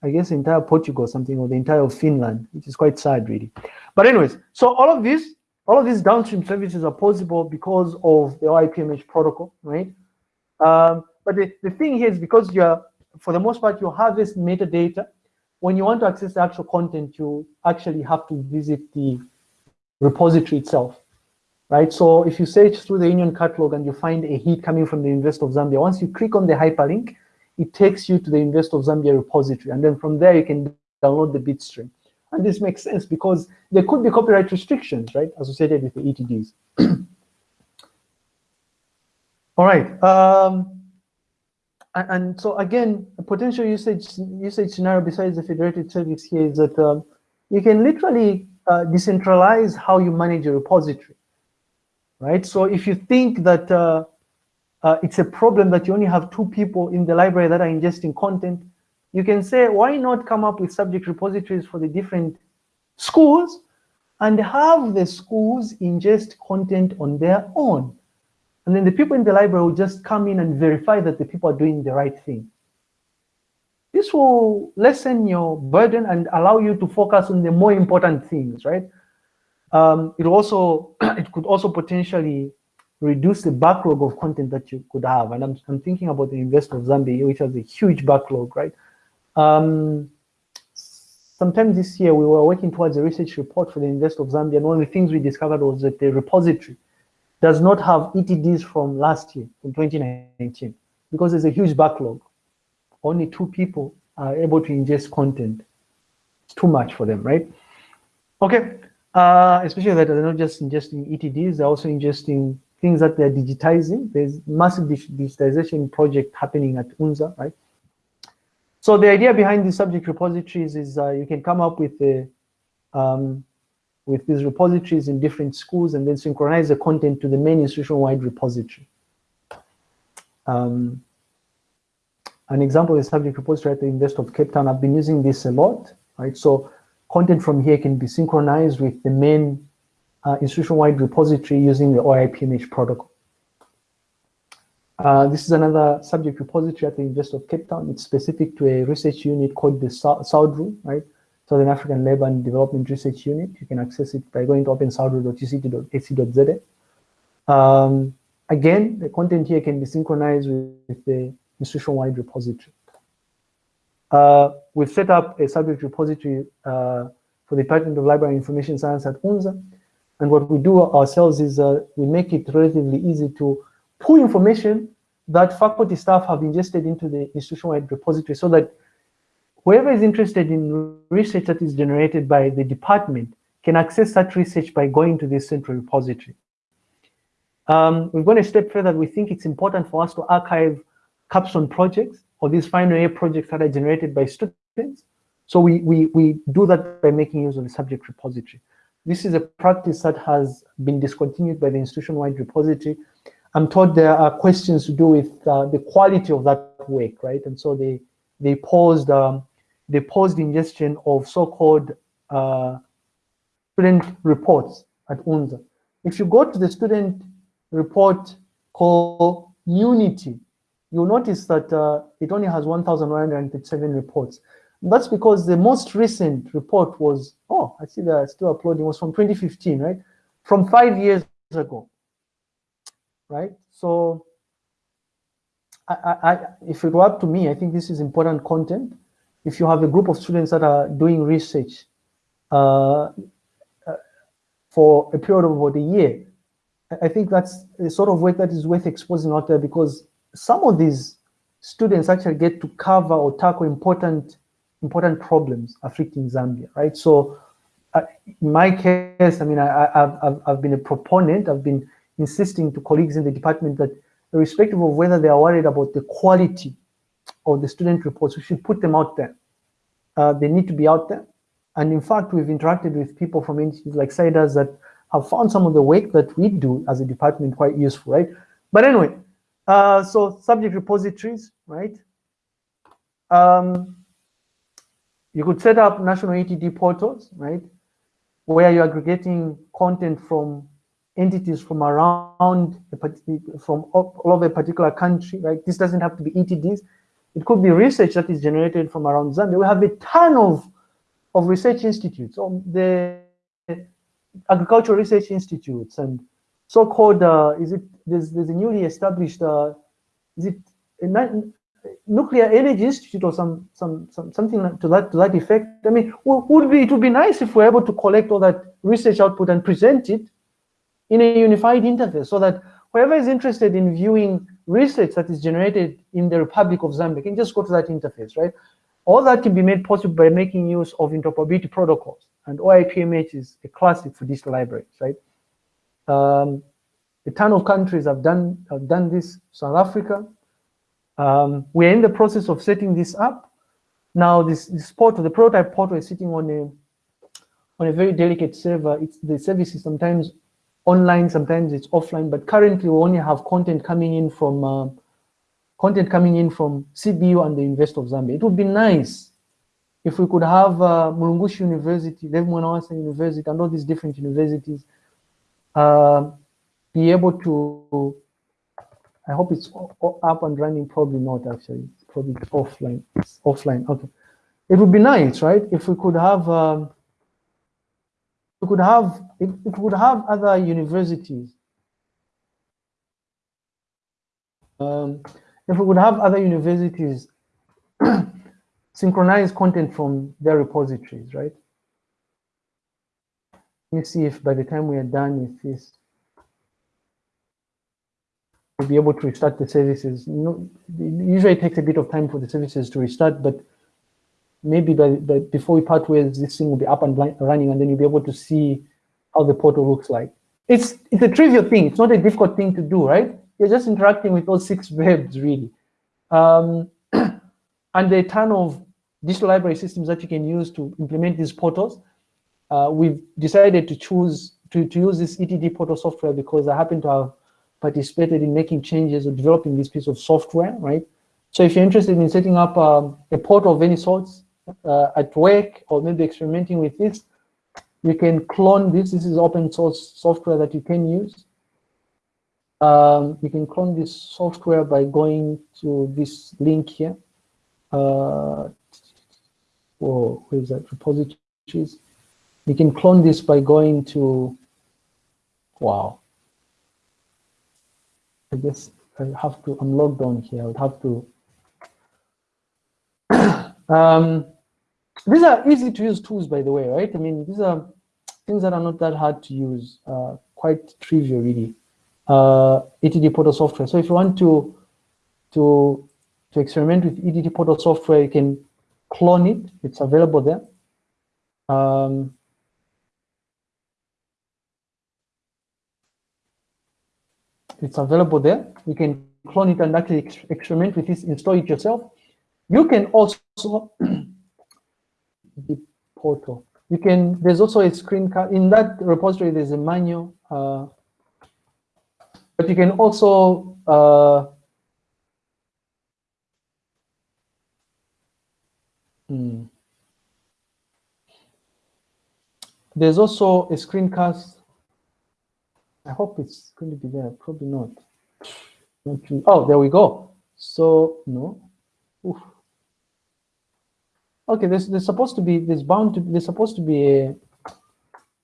I guess, entire Portugal or something, or the entire Finland, which is quite sad, really. But anyways, so all of this, all of these downstream services are possible because of the OAI-PMH protocol, right? Um, but the, the thing here is because you're, for the most part, you harvest metadata. When you want to access the actual content, you actually have to visit the repository itself right? So if you search through the Union catalog and you find a hit coming from the University of Zambia, once you click on the hyperlink, it takes you to the University of Zambia repository. And then from there, you can download the bitstream. And this makes sense because there could be copyright restrictions, right, associated with the ETDs. All right. Um, and, so again, a potential usage usage scenario besides the federated service here is that um, you can literally uh, decentralize how you manage a repository right? So if you think that uh, uh, it's a problem that you only have two people in the library that are ingesting content, you can say, why not come up with subject repositories for the different schools and have the schools ingest content on their own. And then the people in the library will just come in and verify that the people are doing the right thing. This will lessen your burden and allow you to focus on the more important things, right? Um, it also it could also potentially reduce the backlog of content that you could have. And I'm, I'm thinking about the University of Zambia, which has a huge backlog, right? Um, this year, we were working towards a research report for the University of Zambia, and one of the things we discovered was that the repository does not have ETDs from last year, from 2019, because there's a huge backlog. Only two people are able to ingest content. It's too much for them, right? Okay, uh, especially that they're not just ingesting ETDs, they're also ingesting things that they're digitizing. There's massive digitization project happening at UNZA, right? So the idea behind these subject repositories is uh, you can come up with a, um, with these repositories in different schools and then synchronize the content to the main institution-wide repository. Um, an example is subject repository at the University of Cape Town. I've been using this a lot, right? So content from here can be synchronized with the main uh, institution-wide repository using the OAI-PMH protocol. Uh, this is another subject repository at the University of Cape Town. It's specific to a research unit called the SALDRU, right? Southern African Labour and Development Research Unit. You can access it by going to opensaldru.uct.ac.za. Um, again, the content here can be synchronized with the institution-wide repository. Uh, we've set up a subject repository uh, for the Department of Library and Information Science at UNZA. And what we do ourselves is uh, we make it relatively easy to pull information that faculty staff have ingested into the institution-wide repository so that whoever is interested in research that is generated by the department can access that research by going to this central repository. Um, we've gone a step further. We think it's important for us to archive capstone projects or these final year projects that are generated by students. So we, we, we do that by making use of the subject repository. This is a practice that has been discontinued by the institution-wide repository. I'm told there are questions to do with uh, the quality of that work, right? And so they they paused um, they paused ingestion of so-called uh, student reports at UNZA. If you go to the student report called Unity, you'll notice that uh, it only has 1,137 reports. That's because the most recent report was, oh, I see they're still uploading, was from 2015, right? From five years ago, right? So I, I, if it were up to me, I think this is important content. If you have a group of students that are doing research uh, uh for a period of about a year, I think that's the sort of work that is worth exposing out there because some of these students actually get to cover or tackle important important problems affecting Zambia, right? So uh, in my case, I mean, I, have I've been a proponent, I've been insisting to colleagues in the department that irrespective of whether they are worried about the quality of the student reports, we should put them out there, uh, they need to be out there. And in fact, we've interacted with people from entities like CIDAS that have found some of the work that we do as a department quite useful, right? But anyway, uh, so subject repositories, right? Um, you could set up national ETD portals, right? Where you're aggregating content from entities from around, a, from all over a particular country, right? This doesn't have to be ETDs. It could be research that is generated from around Zambia. We have a ton of, of research institutes, um, the agricultural research institutes and so-called, uh, is it, there's, there's a newly established, uh, is it nuclear energy institute or some, some, some something to that, to that effect? I mean, would be, it would be nice if we're able to collect all that research output and present it in a unified interface so that whoever is interested in viewing research that is generated in the Republic of Zambia can just go to that interface, right? All that can be made possible by making use of interoperability protocols. And OAI-PMH is a classic for these libraries, right? Um, a ton of countries have done have done this. South Africa. Um, we're in the process of setting this up. Now, this, this portal, the prototype portal, is sitting on a on a very delicate server. It's the service is sometimes online, sometimes it's offline. But currently, we only have content coming in from uh, content coming in from CBU and the University of Zambia. It would be nice if we could have uh, Mulungushi University, Mwanawasa University, and all these different universities uh, be able to, I hope it's up and running, probably not actually, probably offline, it's offline, okay. It would be nice, right, if we could have, um, we could have, we could have other universities, um, if we could have other universities synchronize content from their repositories, right? Let me see if by the time we are done with this, we'll be able to restart the services. Usually it takes a bit of time for the services to restart, but maybe by, by before we part ways, this thing will be up and running, and then you'll be able to see how the portal looks like. It's it's a trivial thing. It's not a difficult thing to do, right? You're just interacting with those six verbs, really. Um, and there are a ton of digital library systems that you can use to implement these portals. Uh, we've decided to choose to, to use this ETD portal software because I happen to have participated in making changes or developing this piece of software, right? So if you're interested in setting up um, a portal of any sorts uh, at work or maybe experimenting with this, you can clone this. This is open source software that you can use. Um, you can clone this software by going to this link here. Uh, or where is that repositories? You can clone this by going to, wow. I guess I have to, I'm logged on here. I would have to. um, these are easy to use tools, by the way, right? I mean, these are things that are not that hard to use, uh, quite trivial, really. Uh, ETD portal software. So if you want to to to experiment with ETD portal software, you can clone it. It's available there. Um, it's available there. You can clone it and actually ex experiment with this, install it yourself. You can also the portal. You can. There's also a screencast in that repository. There's a manual, uh, but you can also uh, Hmm. There's also a screencast. I hope it's going to be there. Probably not. oh, there we go. So no. Oof. Okay, there's there's supposed to be there's bound to there's supposed to be a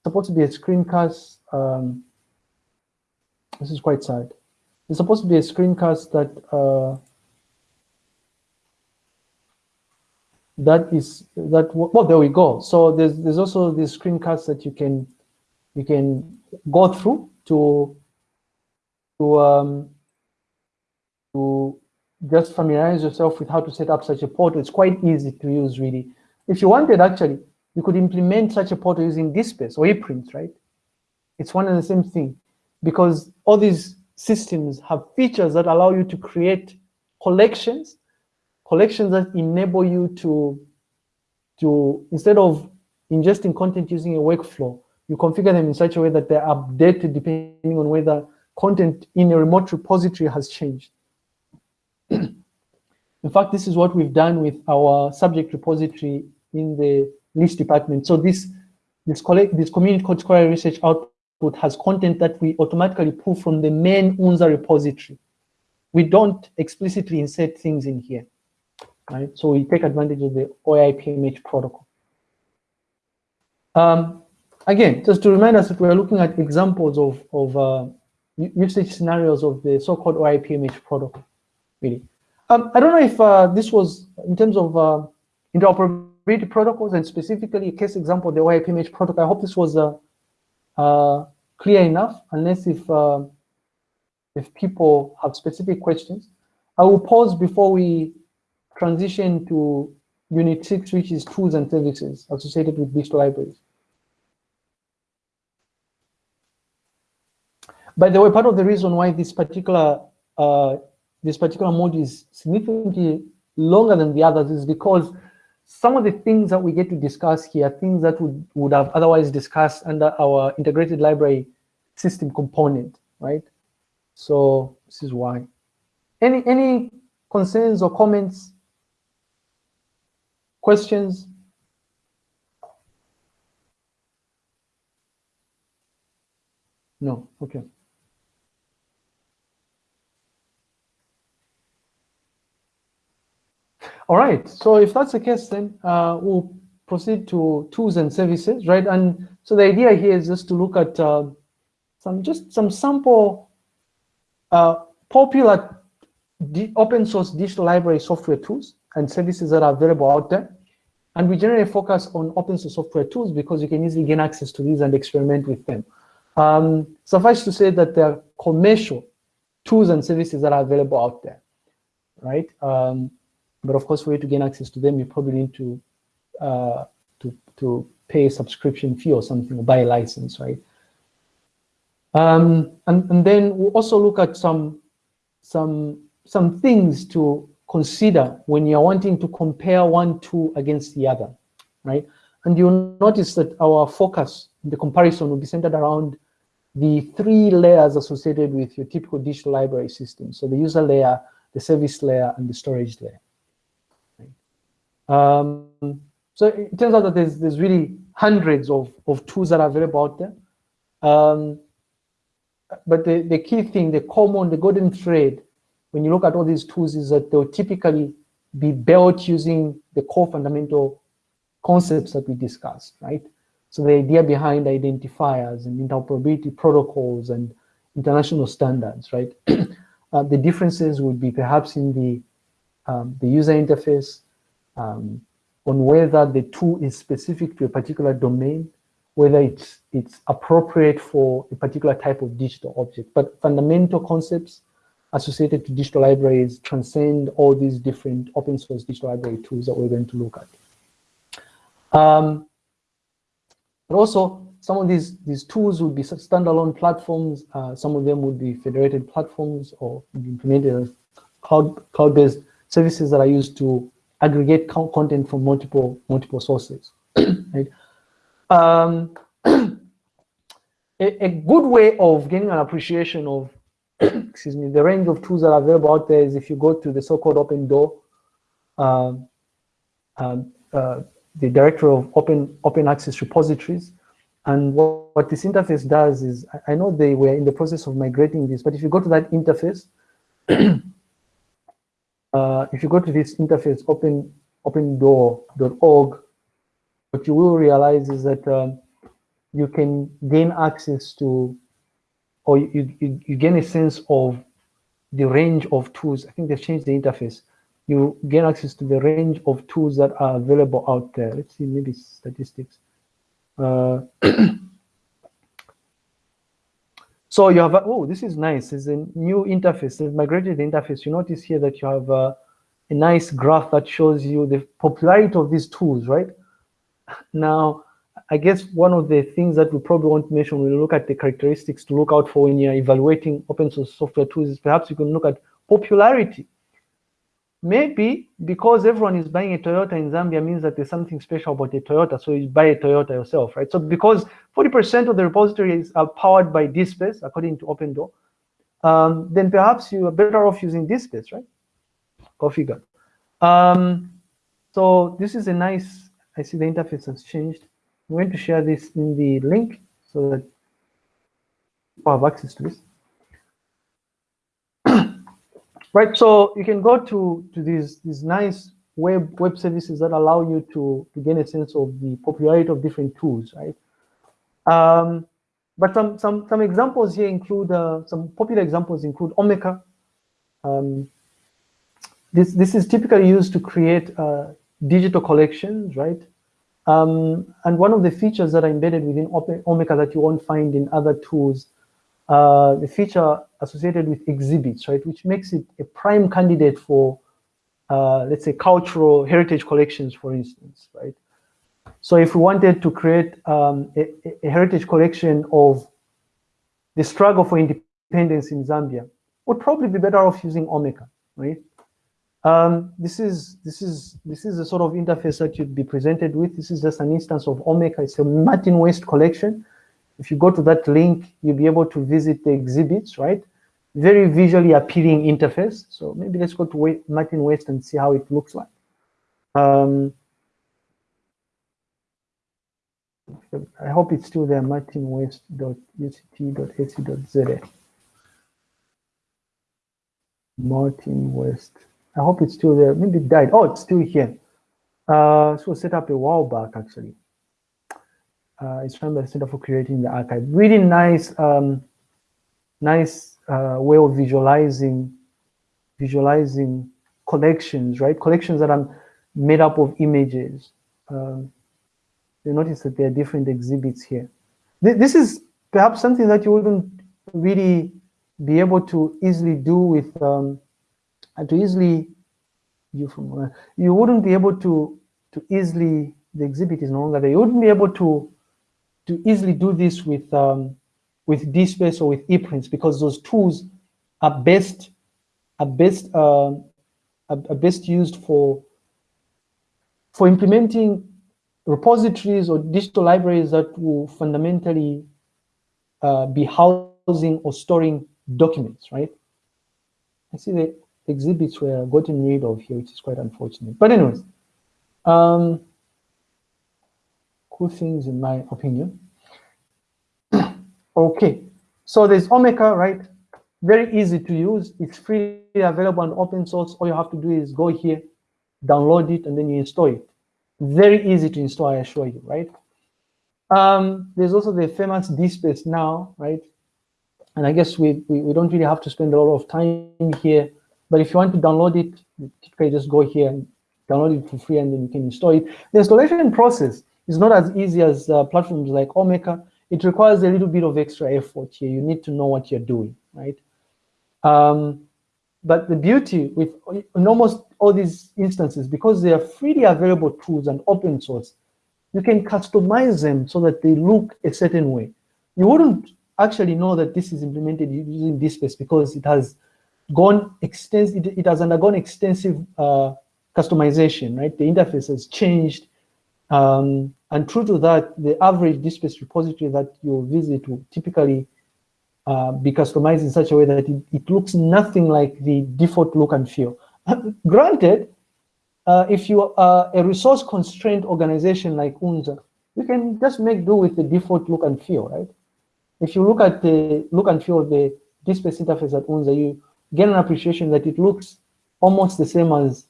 supposed to be a screencast. Um, this is quite sad. There's supposed to be a screencast that uh, that is that well there we go so there's there's also the screencasts that you can you can go through to to um to just familiarize yourself with how to set up such a portal. It's quite easy to use really. If you wanted actually you could implement such a portal using DSpace or ePrints right? It's one and the same thing. Because all these systems have features that allow you to create collections collections that enable you to to, instead of ingesting content using a workflow, you configure them in such a way that they're updated depending on whether content in a remote repository has changed. in fact, this is what we've done with our subject repository in the LIS department. So this this, collect, this community code scholarly research output has content that we automatically pull from the main UNZA repository. We don't explicitly insert things in here, right? So we take advantage of the OAI-PMH protocol. Um, again, just to remind us that we're looking at examples of, of uh, usage scenarios of the so-called OAI-PMH protocol, really. Um, I don't know if uh, this was, in terms of uh, interoperability protocols and specifically a case example, the OAI-PMH protocol, I hope this was uh, uh, clear enough, unless if, uh, if people have specific questions. I will pause before we transition to Unit 6, which is tools and services associated with digital libraries. By the way, part of the reason why this particular uh, this particular module is significantly longer than the others is because some of the things that we get to discuss here, things that would, would have otherwise discussed under our integrated library system component, right? So this is why. Any any concerns or comments, questions? No, okay. All right, so if that's the case, then uh, we'll proceed to tools and services, right? And so the idea here is just to look at uh, some just some sample uh, popular open source digital library software tools and services that are available out there. And we generally focus on open source software tools because you can easily gain access to these and experiment with them. Um, suffice to say that there are commercial tools and services that are available out there, right? Um, but of course, for you to gain access to them, you probably need to uh, to to pay a subscription fee or something, or buy a license, right? Um, and, and then we'll also look at some some some things to consider when you're wanting to compare one tool against the other, right? And you'll notice that our focus the comparison will be centered around the three layers associated with your typical digital library system. So the user layer, the service layer, and the storage layer. Um, so it turns out that there's, there's really hundreds of, of tools that are available out there. Um, but the, the key thing, the common, the golden thread, when you look at all these tools is that they'll typically be built using the core fundamental concepts that we discussed, right? So the idea behind identifiers and interoperability protocols and international standards, right? uh, the differences would be perhaps in the, um, the user interface, um, on whether the tool is specific to a particular domain, whether it's, it's appropriate for a particular type of digital object. But fundamental concepts associated to digital libraries transcend all these different open source digital library tools that we're going to look at. Um, but also, some of these, these tools would be standalone platforms. Uh, some of them would be federated platforms or implemented as cloud-based cloud services that are used to aggregate content from multiple multiple sources. right? Um, a, a, good way of getting an appreciation of excuse me the range of tools that are available out there is if you go to the so-called OpenDOAR, um, um, uh, the director of open open access repositories. And what, what this interface does is, I, I know they were in the process of migrating this, but if you go to that interface, uh, if you go to this interface, open opendoar.org, what you will realize is that um, you can gain access to, or you, you, you gain a sense of the range of tools. I think they've changed the interface. You gain access to the range of tools that are available out there. Let's see, maybe statistics. Uh, So you have, oh, this is nice. It's a new interface. They've migrated interface. You notice here that you have a, a nice graph that shows you the popularity of these tools, right? Now, I guess one of the things that we probably want to mention when we look at the characteristics to look out for when you're evaluating open source software tools is perhaps you can look at popularity. Maybe because everyone is buying a Toyota in Zambia means that there's something special about a Toyota, so you buy a Toyota yourself, right? So because 40% of the repositories are powered by DSpace, according to OpenDOAR, um, then perhaps you are better off using DSpace, right? Go figure. Um, so this is a nice, I see the interface has changed. I'm going to share this in the link so that people have access to this. Right, so you can go to, to these, these nice web web services that allow you to, to gain a sense of the popularity of different tools, right? Um, but some, some, some examples here include, uh, some popular examples include Omeka. Um, this, this is typically used to create uh, digital collections, right? Um, and one of the features that are embedded within Omeka that you won't find in other tools, uh, the feature associated with exhibits, right, which makes it a prime candidate for, uh, let's say, cultural heritage collections, for instance, right? So if we wanted to create um, a, a, heritage collection of the struggle for independence in Zambia, would probably be better off using Omeka, right? Um, this is this is this is the sort of interface that you'd be presented with. This is just an instance of Omeka. It's a Martin West collection. If you go to that link, you'll be able to visit the exhibits, right? Very visually appealing interface. So maybe let's go to Martin West and see how it looks like. Um, I hope it's still there, martinwest.uct.ac.za. Martin West. I hope it's still there. Maybe it died. Oh, it's still here. Uh, so set up a while back, actually. Uh, it's from the Center for Curating the Archive. Really nice, um, nice uh, way of visualizing, visualizing collections, right? Collections that are made up of images. Um, you notice that there are different exhibits here. This is perhaps something that you wouldn't really be able to easily do with um, to easily you from uh, you wouldn't be able to to easily the exhibit is no longer there. You wouldn't be able to to easily do this with um, with DSpace or with ePrints because those tools are best are best uh, are best used for for implementing repositories or digital libraries that will fundamentally uh, be housing or storing documents, right? I see the exhibits were gotten rid of here, which is quite unfortunate. But anyways, um, cool things in my opinion. okay, so there's Omeka, right? Very easy to use. It's freely available and open source. All you have to do is go here, download it, and then you install it. Very easy to install, I assure you, right? Um, there's also the famous DSpace now, right? And I guess we, we, we don't really have to spend a lot of time here but if you want to download it, you can just go here and download it for free and then you can install it. The installation process is not as easy as uh, platforms like Omeka. It requires a little bit of extra effort here. You need to know what you're doing, right? Um, but the beauty with in almost all these instances, because they are freely available tools and open source, you can customize them so that they look a certain way. You wouldn't actually know that this is implemented using DSpace because it has gone extensive, it, it, has undergone extensive uh, customization, right? The interface has changed. Um, and true to that, the average DSpace repository that you visit will typically uh, be customized in such a way that it, it, looks nothing like the default look and feel. Granted, uh, if you are a resource constrained organization like UNZA, you can just make do with the default look and feel, right? If you look at the look and feel of the DSpace interface at UNZA, you get an appreciation that it looks almost the same as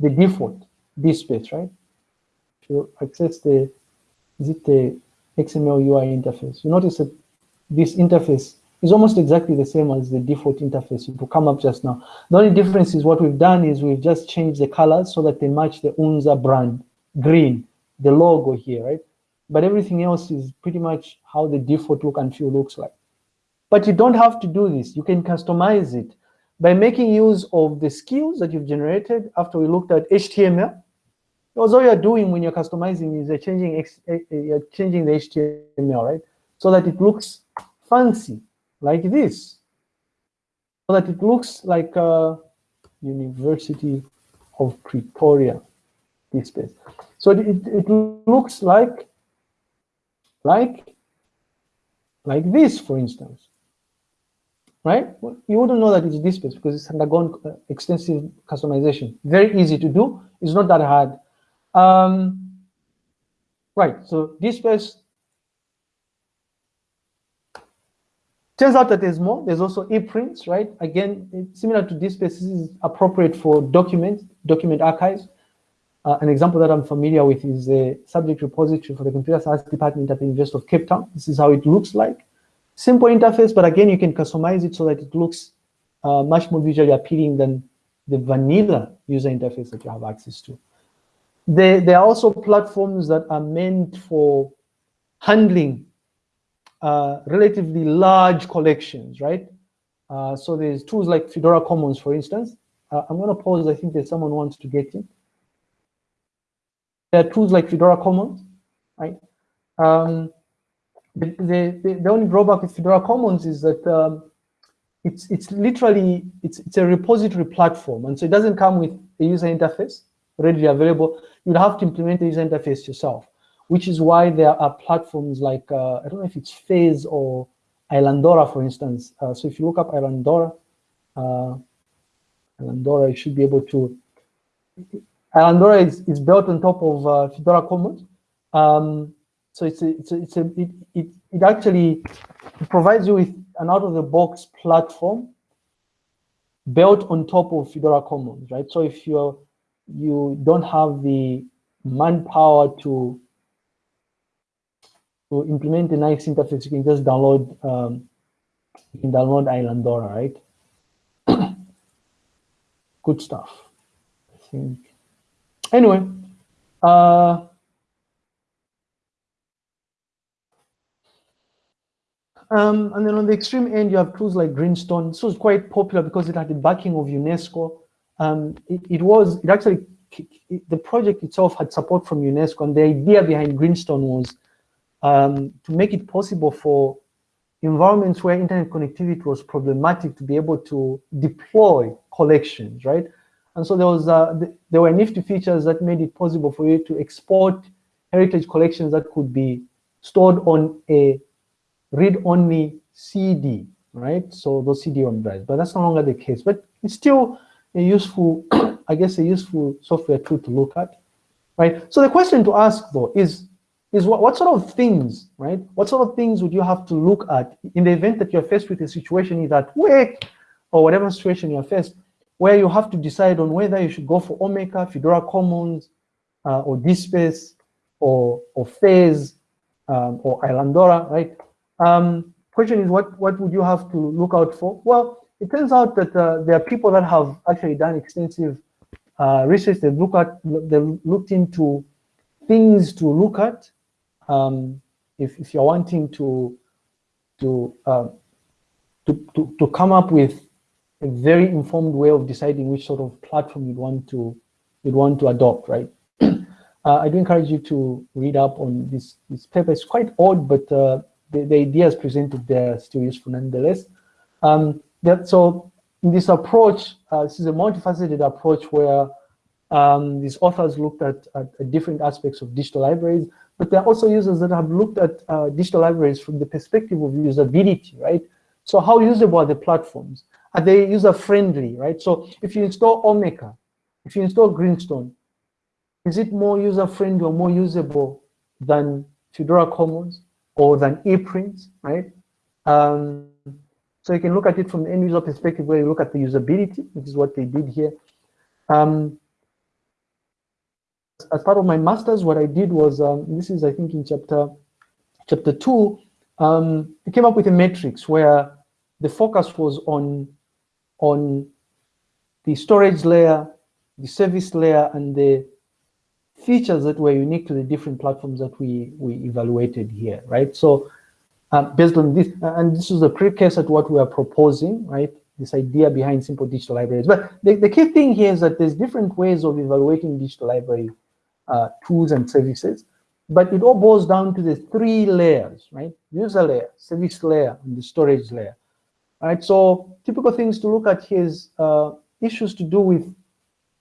the default DSpace, right? You access the, is it the XML UI interface, you notice that this interface is almost exactly the same as the default interface it will come up just now. The only difference is what we've done is we've just changed the colors so that they match the UNZA brand, green, the logo here, right? But everything else is pretty much how the default look and feel looks like. But you don't have to do this. You can customize it by making use of the skills that you've generated after we looked at HTML, because all you're doing when you're customizing is you're changing, eh, eh, you're changing the HTML, right? So that it looks fancy, like this. So that it looks like, uh, University of Pretoria DSpace. So it, it looks like, like, like this, for instance, right? You wouldn't know that it's DSpace because it's undergone uh, extensive customization. Very easy to do. It's not that hard. Um, right, so DSpace Turns out that there's more. There's also ePrints, right? Again, similar to DSpace, this is appropriate for documents, document archives. Uh, an example that I'm familiar with is the subject repository for the computer science department at the University of Cape Town. This is how it looks like. Simple interface, but again, you can customize it so that it looks uh, much more visually appealing than the vanilla user interface that you have access to. There, there are also platforms that are meant for handling uh, relatively large collections, right? Uh, so there's tools like Fedora Commons, for instance. Uh, I'm going to pause. I think there's someone wants to get in. There are tools like Fedora Commons, right? Um, the, the, the, only drawback with Fedora Commons is that um, it's it's literally it's it's a repository platform, and so it doesn't come with a user interface readily available. You'd have to implement the user interface yourself which is why there are platforms like, uh, I don't know if it's Fez or Islandora, for instance. Uh, so if you look up Islandora, uh, Islandora, you should be able to, Islandora is, is built on top of uh, Fedora Commons. Um, so it's a, it's a, it's a, it, it, it actually provides you with an out-of-the-box platform built on top of Fedora Commons, right? So if you're, you don't have the manpower to to implement a nice interface, you can just download um, you can download Islandora, right? Good stuff. I think. Anyway, uh, Um, and then on the extreme end, you have tools like Greenstone. This was quite popular because it had the backing of UNESCO. Um, it, it, was, it actually, it, the project itself had support from UNESCO, and the idea behind Greenstone was um, to make it possible for environments where internet connectivity was problematic to be able to deploy collections, right? And so there was uh, th there were nifty features that made it possible for you to export heritage collections that could be stored on a read-only CD, right? So those CD-ROM drives, but that's no longer the case. But it's still a useful, I guess, a useful software tool to look at, right? So the question to ask though is, is what, what sort of things, right? What sort of things would you have to look at in the event that you're faced with a situation in that work or whatever situation you're faced, where you have to decide on whether you should go for Omeka, Fedora Commons, uh, or DSpace, or, or Fez, um, or Islandora, right? Um, question is, what, what would you have to look out for? Well, it turns out that uh, there are people that have actually done extensive uh, research. They look at, they looked into things to look at um, if, if you're wanting to to, uh, to, to to come up with a very informed way of deciding which sort of platform you'd want to you'd want to adopt, right? uh, I do encourage you to read up on this this paper. It's quite odd, but uh, the, the ideas presented there are still useful nonetheless. Um, that, so in this approach, uh, this is a multifaceted approach where um, these authors looked at, at, at, different aspects of digital libraries, but there are also users that have looked at uh, digital libraries from the perspective of usability, right? So how usable are the platforms? Are they user-friendly, right? So if you install Omeka, if you install Greenstone, is it more user-friendly or more usable than Fedora Commons or than ePrints, right? Um, so you can look at it from the end user perspective where you look at the usability, which is what they did here. Um, as part of my master's, what I did was, um, this is, I think, in chapter chapter two, um, I came up with a matrix where the focus was on, on the storage layer, the service layer, and the features that were unique to the different platforms that we, we evaluated here, right? So uh, based on this, and this is a precursor to what we are proposing, right? This idea behind simple digital libraries. But the, the key thing here is that there's different ways of evaluating digital library uh, tools and services. But it all boils down to the three layers, right? User layer, service layer, and the storage layer. Right, so typical things to look at here is uh, issues to do with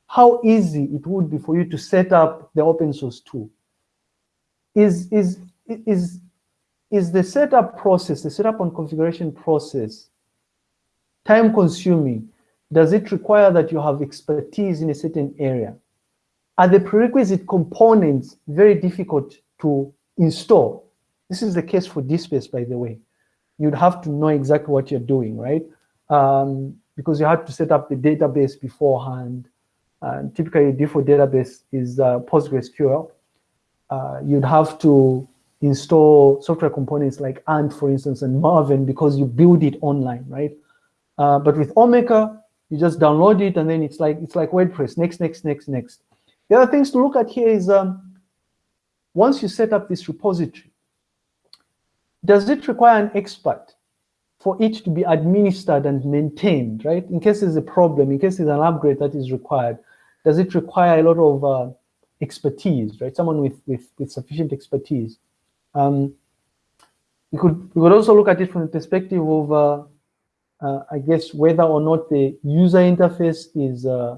how easy it would be for you to set up the open source tool. Is, is, is, is the setup process, the setup and configuration process, time consuming? Does it require that you have expertise in a certain area? Are the prerequisite components very difficult to install? This is the case for DSpace, by the way. You'd have to know exactly what you're doing, right? Um, because you have to set up the database beforehand. And typically, default database is uh, PostgreSQL. Uh, you'd have to install software components like Ant, for instance, and Maven because you build it online, right? Uh, but with Omeka, you just download it and then it's like it's like WordPress. Next, next, next, next. The other things to look at here is um, once you set up this repository, does it require an expert for it to be administered and maintained, right? In case there's a problem, in case there's an upgrade that is required, does it require a lot of uh, expertise, right? Someone with, with, with sufficient expertise. Um, we could we could also look at it from the perspective of, uh, uh, I guess, whether or not the user interface is uh,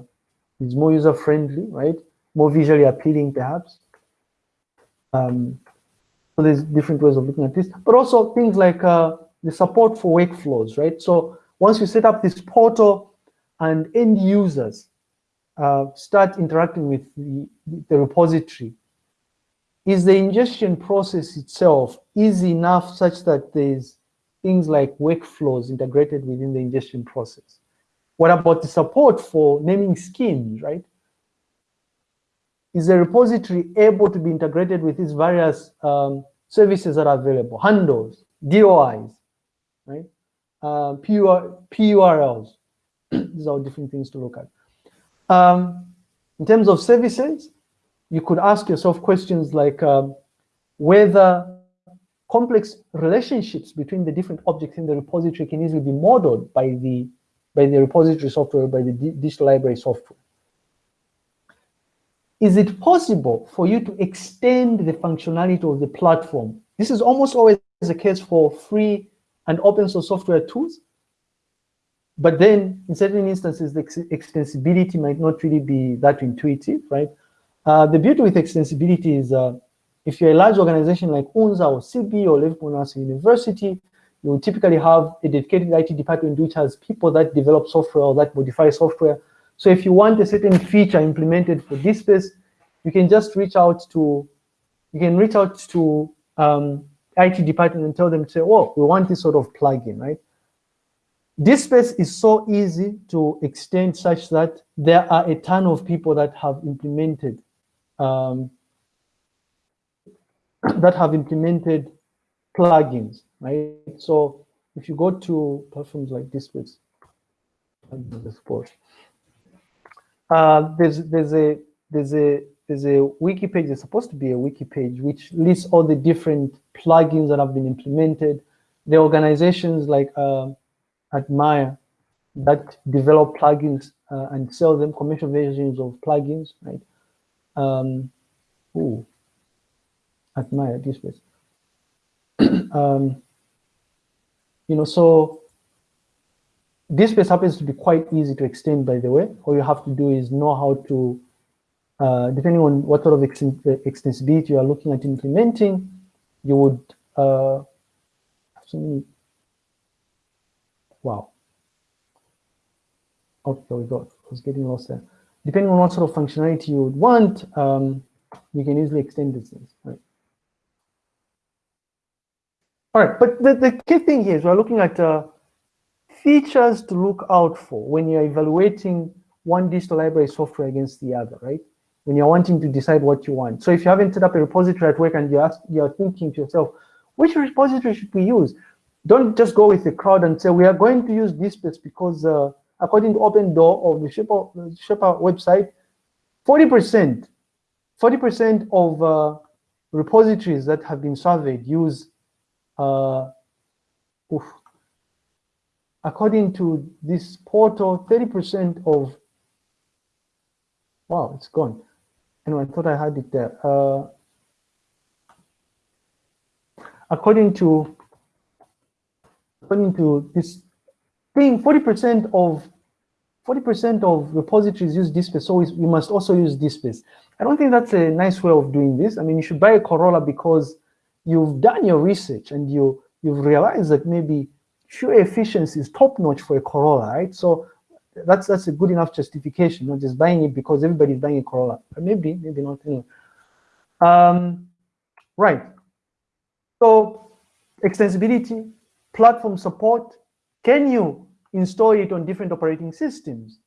is more user friendly, right? More visually appealing, perhaps. Um, so there's different ways of looking at this, but also things like uh, the support for workflows, right? So once you set up this portal and end users uh, start interacting with the, the repository, is the ingestion process itself easy enough such that there's things like workflows integrated within the ingestion process? What about the support for naming schemes, right? Is the repository able to be integrated with these various um, services that are available, handles, DOIs, right? Uh, PUR, PURLs. These are different things to look at. Um, in terms of services, you could ask yourself questions like um, whether complex relationships between the different objects in the repository can easily be modeled by the by the repository software, by the digital library software. Is it possible for you to extend the functionality of the platform? This is almost always the case for free and open source software tools. But then in certain instances, the ex extensibility might not really be that intuitive, right? Uh, the beauty with extensibility is uh, if you're a large organization like UNZA or CB or Liverpool University, you typically have a dedicated IT department which has people that develop software or that modify software. So if you want a certain feature implemented for DSpace, you can just reach out to, you can reach out to um, IT department and tell them to say, oh, we want this sort of plugin, right? DSpace is so easy to extend such that there are a ton of people that have implemented um, that have implemented plugins, right? So if you go to platforms like DSpace, uh, there's there's a there's a there's a wiki page. There's supposed to be a wiki page which lists all the different plugins that have been implemented. The organizations like uh, Atmire that develop plugins uh, and sell them commercial versions of plugins, right? Um, ooh, Atmire this place. um, you know, so DSpace happens to be quite easy to extend, by the way. All you have to do is know how to, uh, depending on what sort of ex extensibility you are looking at implementing, you would uh, wow. Okay, we go. I was getting lost there. Depending on what sort of functionality you would want, um, you can easily extend things. Right? All right, but the, the key thing here is we're looking at uh, features to look out for when you're evaluating one digital library software against the other, right? When you're wanting to decide what you want. So if you haven't set up a repository at work and you're, you're thinking to yourself, which repository should we use? Don't just go with the crowd and say, we are going to use DSpace because uh, according to OpenDOAR of the Sherpa website, 40%, 40% of uh, repositories that have been surveyed use, uh, oof, according to this portal, 30% of, wow, it's gone. Anyway, I thought I had it there. Uh, according to, according to this thing, 40% of 40% of repositories use DSpace, so we must also use DSpace. I don't think that's a nice way of doing this. I mean, you should buy a Corolla because you've done your research and you, you've realized that maybe fuel efficiency is top notch for a Corolla, right? So that's that's a good enough justification, not just buying it because everybody's buying a Corolla. But maybe, maybe not. Anyway. Um, right. So extensibility, platform support. Can you install it on different operating systems?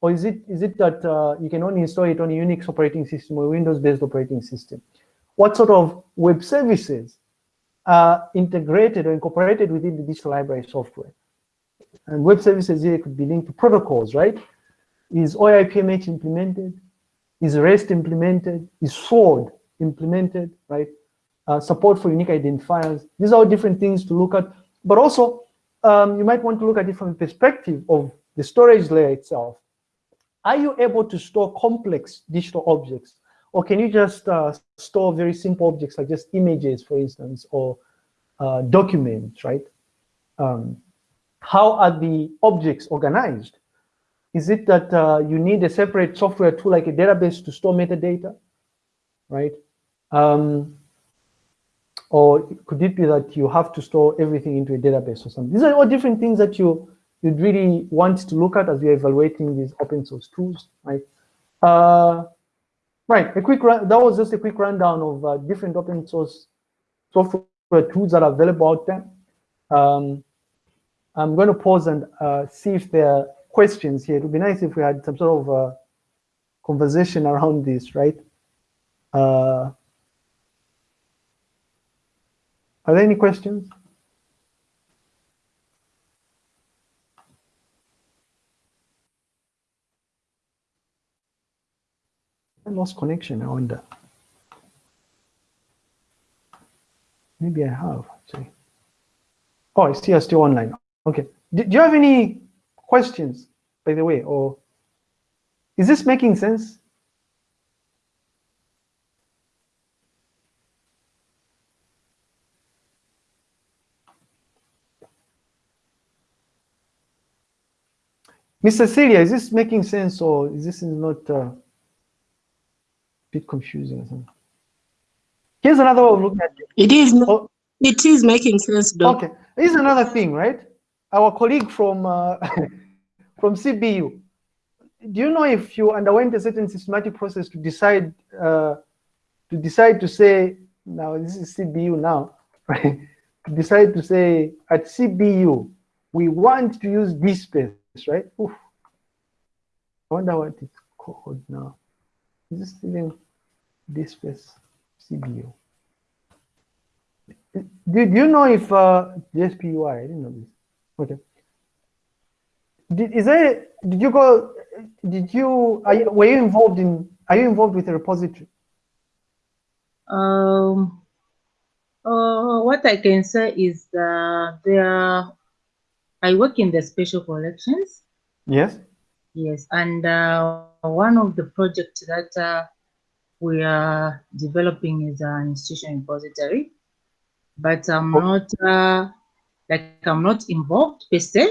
Or is it is it that uh, you can only install it on a Unix operating system or Windows-based operating system? What sort of web services are integrated or incorporated within the digital library software? And web services here could be linked to protocols, right? Is OAI-PMH implemented? Is REST implemented? Is SWORD implemented, right? Uh, support for unique identifiers. These are all different things to look at. But also, um, you might want to look at it from the perspective of the storage layer itself. Are you able to store complex digital objects? Or can you just uh, store very simple objects like just images, for instance, or uh, documents, right? Um, how are the objects organized? Is it that uh, you need a separate software tool like a database to store metadata, right? Um, or could it be that you have to store everything into a database or something? These are all different things that you you'd really want to look at as you're evaluating these open source tools, right? Uh, right, a quick that was just a quick rundown of uh, different open source software tools that are available out there. Um, I'm going to pause and uh, see if there are questions here. It would be nice if we had some sort of uh, conversation around this, right? Uh, are there any questions? I lost connection, I wonder. Maybe I have, actually. Oh, I see still online. Okay. Do you have any questions, by the way, or is this making sense? Mr. Celia, is this making sense or is this not uh, a bit confusing or something? Here's another way of looking at it. It is, Oh, it is making sense, though. okay. Here's another thing, right? Our colleague from uh, from CBU. Do you know if you underwent a certain systematic process to decide uh, to decide to say now this is CBU now, right? To decide to say at CBU we want to use DSpace, right? Oof. I wonder what it's called now. Is this even DSpace CBU? Do, do you know if uh, JSPUI? I didn't know this. Okay. Did, is there? Did you go? Did you? Are you? Were you involved in? Are you involved with the repository? Um, uh, what I can say is that there, I work in the special collections. Yes. Yes, and uh, one of the projects that uh, we are developing is an institution repository, but I'm Oh. not uh, like I'm not involved per se.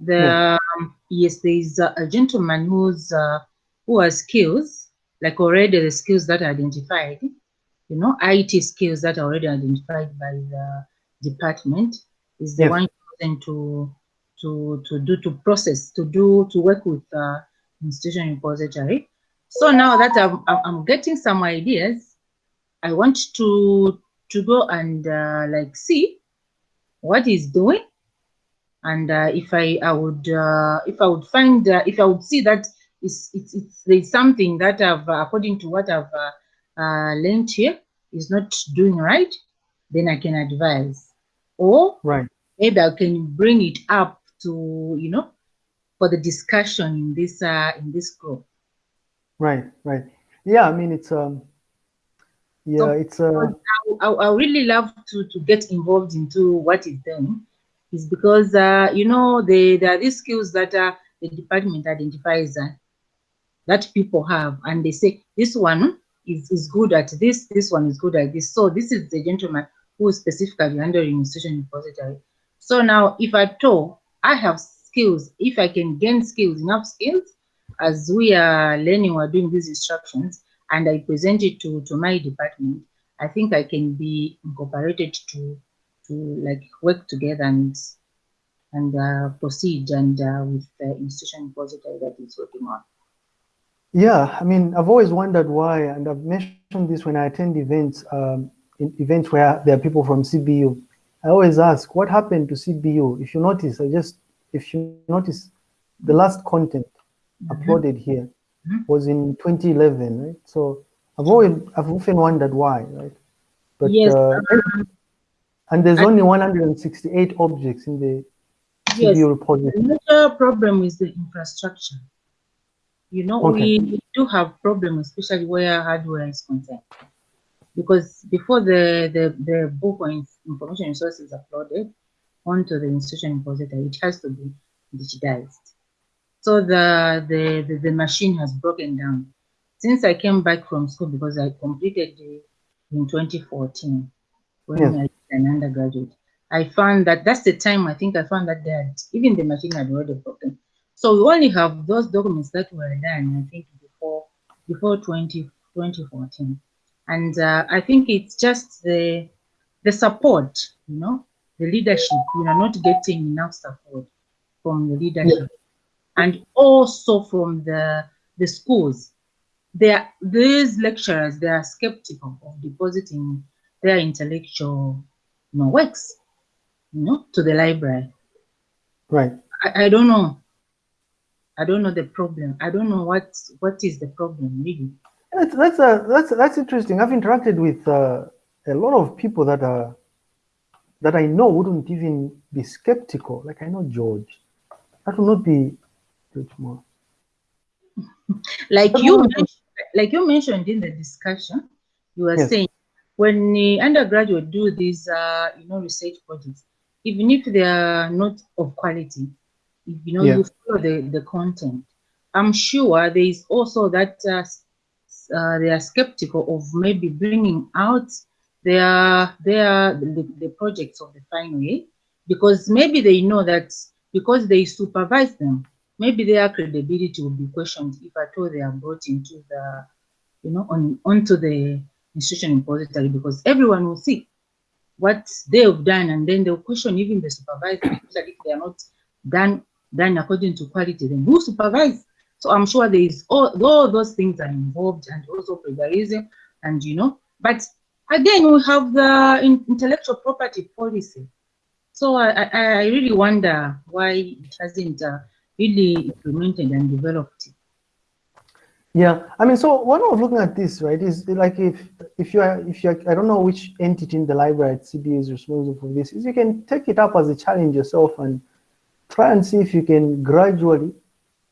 The um, yes, there is a, a gentleman who's uh, who has skills like already the skills that are identified you know, IT skills that are already identified by the department is the one chosen to to to do to process to do to work with uh, institution repository. So now that I'm I'm getting some ideas, I want to to go and uh, like see what he's doing, and uh, if I I would uh, if I would find uh, if I would see that it's it's, it's there's something that I've uh, according to what I've uh, learned here is not doing right, then I can advise. Or Right. Maybe I can bring it up to, you know, for the discussion in this uh, in this group. Right. Right. Yeah. I mean, it's um. Yeah, So- it's uh. I, I really love to to get involved into what is done is because uh, you know they there are these skills that uh, the department identifies uh, that people have, and they say this one is, is good at this, this one is good at this. So this is the gentleman who is specifically handling institution repository. So now, if at all I have skills, if I can gain skills, enough skills, as we are learning or doing these instructions, and I present it to, to my department, I think I can be incorporated to to like work together and and uh, proceed and uh, with the institution repository that is working on. Yeah, I mean, I've always wondered why, and I've mentioned this when I attend events, um, events where there are people from CBU. I always ask, what happened to CBU? If you notice, I just, if you notice, the last content uploaded here Mhm. was in 2011, right? So I've always, I've often wondered why, right? But Yes, uh, and there's only 168 objects in the Yes, CBU repository. the major problem is the infrastructure. You know, Okay. we do have problems, especially where hardware is concerned. Because before the, the, the book inf- information resource is uploaded onto the institution repository, it has to be digitized. So the, the, the, the machine has broken down. Since I came back from school, because I completed the, in 2014, when Yes. I was an undergraduate, I found that that's the time I think I found that that even the machine had already broken. So we only have those documents that were done, I think, before before 20, 2014. And uh, I think it's just the the support, you know, the leadership. We are not getting enough support from the leadership, and also from the the schools. There, these lecturers they are skeptical of depositing their intellectual you know, works, you know, to the library. Right. I, I don't know. I don't know the problem. I don't know what what is the problem really. That's that's a that's that's interesting. I've interacted with uh, a lot of people that are that I know wouldn't even be skeptical. Like I know George, that will not be George Moore. Like you mentioned, like you mentioned in the discussion, you were Yes. saying when the undergraduate do these uh, you know research projects, even if they are not of quality, if you know Yeah. you follow the, the content, I'm sure there is also that uh, uh, they are skeptical of maybe bringing out their their the, the projects of the final year because maybe they know that because they supervise them, maybe their credibility will be questioned if at all they are brought into the you know on onto the institution repository because everyone will see what they have done and then they'll question even the supervisor if they are not done done according to quality then who supervise? So i'm sure there is all, all those things are involved and also plagiarism and you know but again we have the intellectual property policy. So I, I, really wonder why it hasn't uh, really implemented and developed. Yeah, I mean, so one was looking at this, right, is like if if you are if you are, I don't know which entity in the library at CB is responsible for this, is you can take it up as a challenge yourself and try and see if you can gradually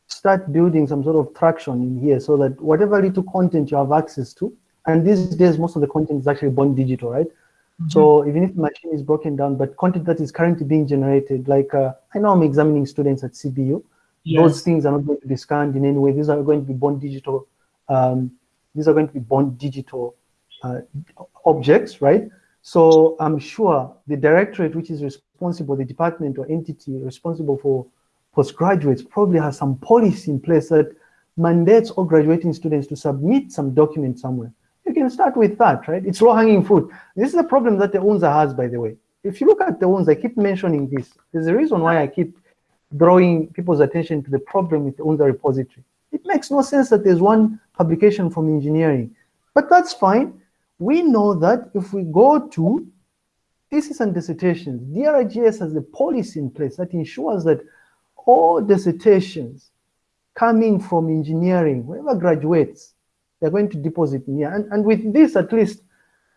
start building some sort of traction in here so that whatever little content you have access to, and these days most of the content is actually born digital, right? So even if the machine is broken down, but content that is currently being generated, like uh, I know I'm examining students at CBU, those things are not going to be scanned in any way. These are going to be born digital. Um, these are going to be born digital uh, objects, right? So I'm sure the directorate, which is responsible, the department or entity responsible for postgraduates, probably has some policy in place that mandates all graduating students to submit some document somewhere. You can start with that, right? It's low-hanging fruit. This is the problem that the UNZA has, by the way. If you look at the UNZA, I keep mentioning this. There's a reason why I keep drawing people's attention to the problem with the UNZA repository. It makes no sense that there's one publication from engineering, but that's fine. We know that if we go to thesis and dissertations, DRGS has a policy in place that ensures that all dissertations coming from engineering, whoever graduates, they're going to deposit in here. And, and with this, at least,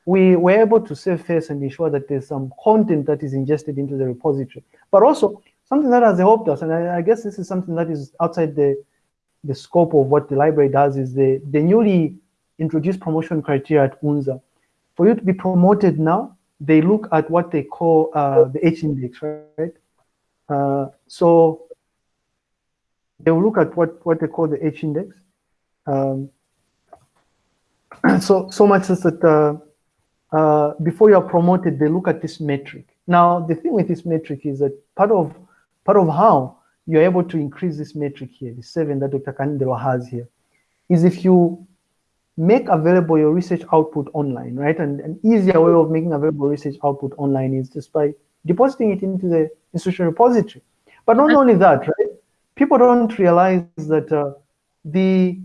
we were able to save face and ensure that there's some content that is ingested into the repository. But also, something that has helped us, and I, I guess this is something that is outside the, the scope of what the library does, is the, the newly introduced promotion criteria at UNZA. For you to be promoted now, they look at what they call uh, the H index, right? Uh, so they will look at what, what they call the H index. Um, so, so much as that uh, uh, before you are promoted, they look at this metric. Now, the thing with this metric is that part of part of how you're able to increase this metric here, the seven that Dr. Kanindelo has here, is if you make available your research output online, right? And an easier way of making available research output online is just by depositing it into the institutional repository. But not only that, right? People don't realize that uh, the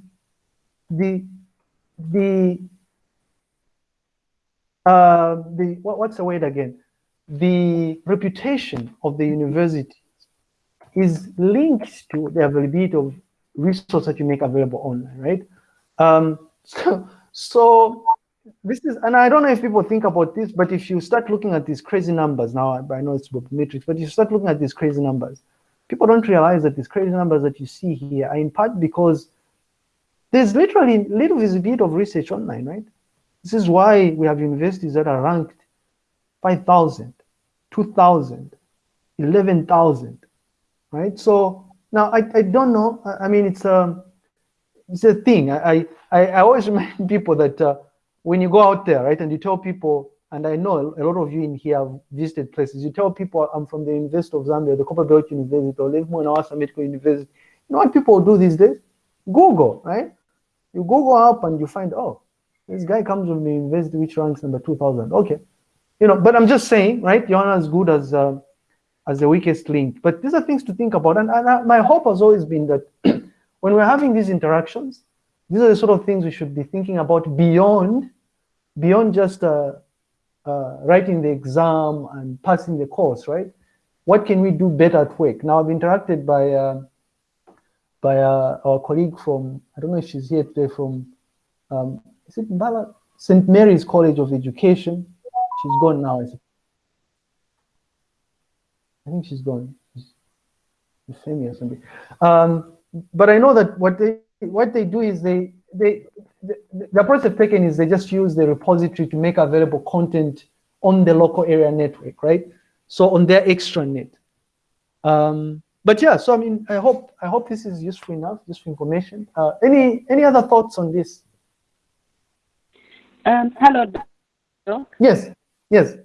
the the uh, the what, what's the word again? The reputation of the university is linked to the availability of resources that you make available online, right? Um, so, so this is, and I don't know if people think about this, but if you start looking at these crazy numbers now, I know it's matrix, but if you start looking at these crazy numbers, people don't realize that these crazy numbers that you see here are in part because there's literally little visibility of research online, right? This is why we have universities that are ranked 5,000, 2,000, 11,000, right? So now I, I don't know. I, mean, it's a, it's a thing. I, I, I always remind people that uh, when you go out there, right, and you tell people, and I know a lot of you in here have visited places, you tell people I'm from the University of Zambia, the Copperbelt University, or Levy Mwanawasa Medical University. You know what people do these days? Google, right? You Google up and you find, oh, this guy comes from the university which ranks number 2000. Okay. You know, but I'm just saying, right? You're not as good as uh, as the weakest link. But these are things to think about. And, and I, my hope has always been that when we're having these interactions, these are the sort of things we should be thinking about beyond, beyond just uh, uh, writing the exam and passing the course, right? What can we do better at work? Now I've interacted by uh, by uh, our colleague from, I don't know if she's here today, from, um, is it? St. Mary's College of Education. She's gone now. I think she's gone. Famous or something. Um, but I know that what they what they do is they they the, the approach they've taken is they just use the repository to make available content on the local area network, right? So on their extranet. Um, but yeah, so I mean, I hope I hope this is useful enough, useful information. Uh, any any other thoughts on this? Um, hello. Doc. Yes, yes.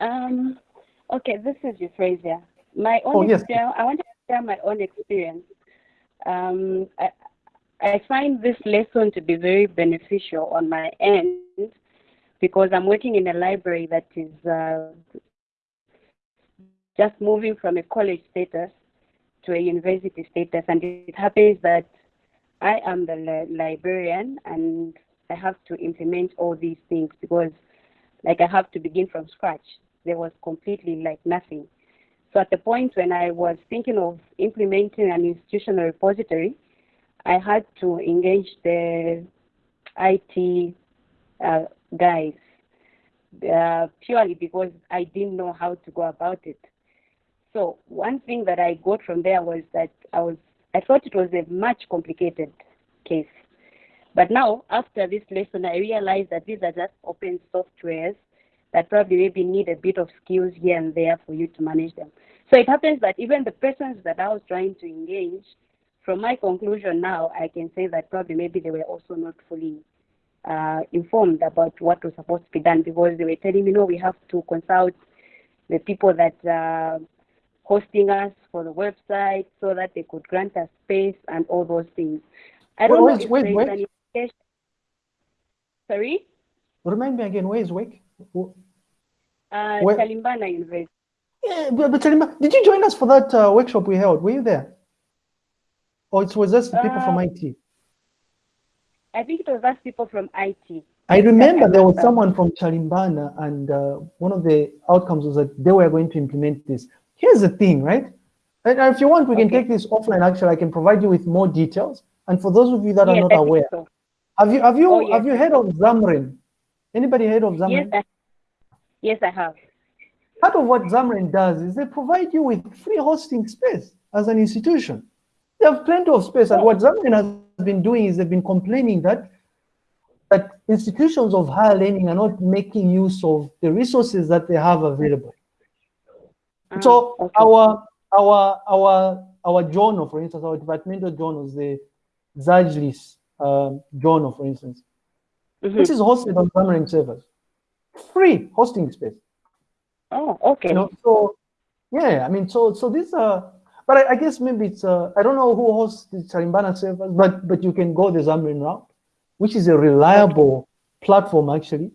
Um, okay, this is Euphrasia. My own Oh, yes. I want to share my own experience. Um, I, I find this lesson to be very beneficial on my end because I'm working in a library that is uh, just moving from a college status to a university status. And it happens that I am the li- librarian and I have to implement all these things because like I have to begin from scratch. There was completely like nothing. So at the point when I was thinking of implementing an institutional repository, I had to engage the IT uh, guys uh, purely because I didn't know how to go about it. So one thing that I got from there was that I was I thought it was a much complicated case. But now after this lesson I realized that these are just open softwares that probably maybe need a bit of skills here and there for you to manage them. So it happens that even the persons that I was trying to engage, from my conclusion now, I can say that probably maybe they were also not fully uh, informed about what was supposed to be done because they were telling me, no, we have to consult the people that uh, hosting us for the website so that they could grant us space and all those things. I don't Wait, know if wait, wait. an Sorry? Remind me again, where is Wake? Uh, Where- Chalimbana University. Yeah, but, but tell did you join us for that uh, workshop we held? Were you there? Or it was just the people from Uh, IT? I think it was us people from IT. I remember there was someone from Chalimbana, and uh, one of the outcomes was that they were going to implement this. Here's the thing, right? And if you want, we can Okay. take this offline. Actually, I can provide you with more details. And for those of you that are not aware, so. have you have you Oh, yes. have you heard of ZAMREN? Anybody heard of Yes, ZAMREN? I, yes, I have. Part of what ZAMREN does is they provide you with free hosting space as an institution. They have plenty of space. And oh. what ZAMREN has been doing is they've been complaining that that institutions of higher learning are not making use of the resources that they have available. Ah, So okay. our our our our journal, for instance, our departmental journals, the ZAJLIS um, journal, for instance, Mhm. which is hosted on ZAMREN servers, free hosting space. Oh, okay. You know, so yeah, I mean, so so these are, but I, I guess maybe it's, uh, I don't know who hosts the Chalimbana servers, but, but you can go the ZAMREN route, which is a reliable platform actually,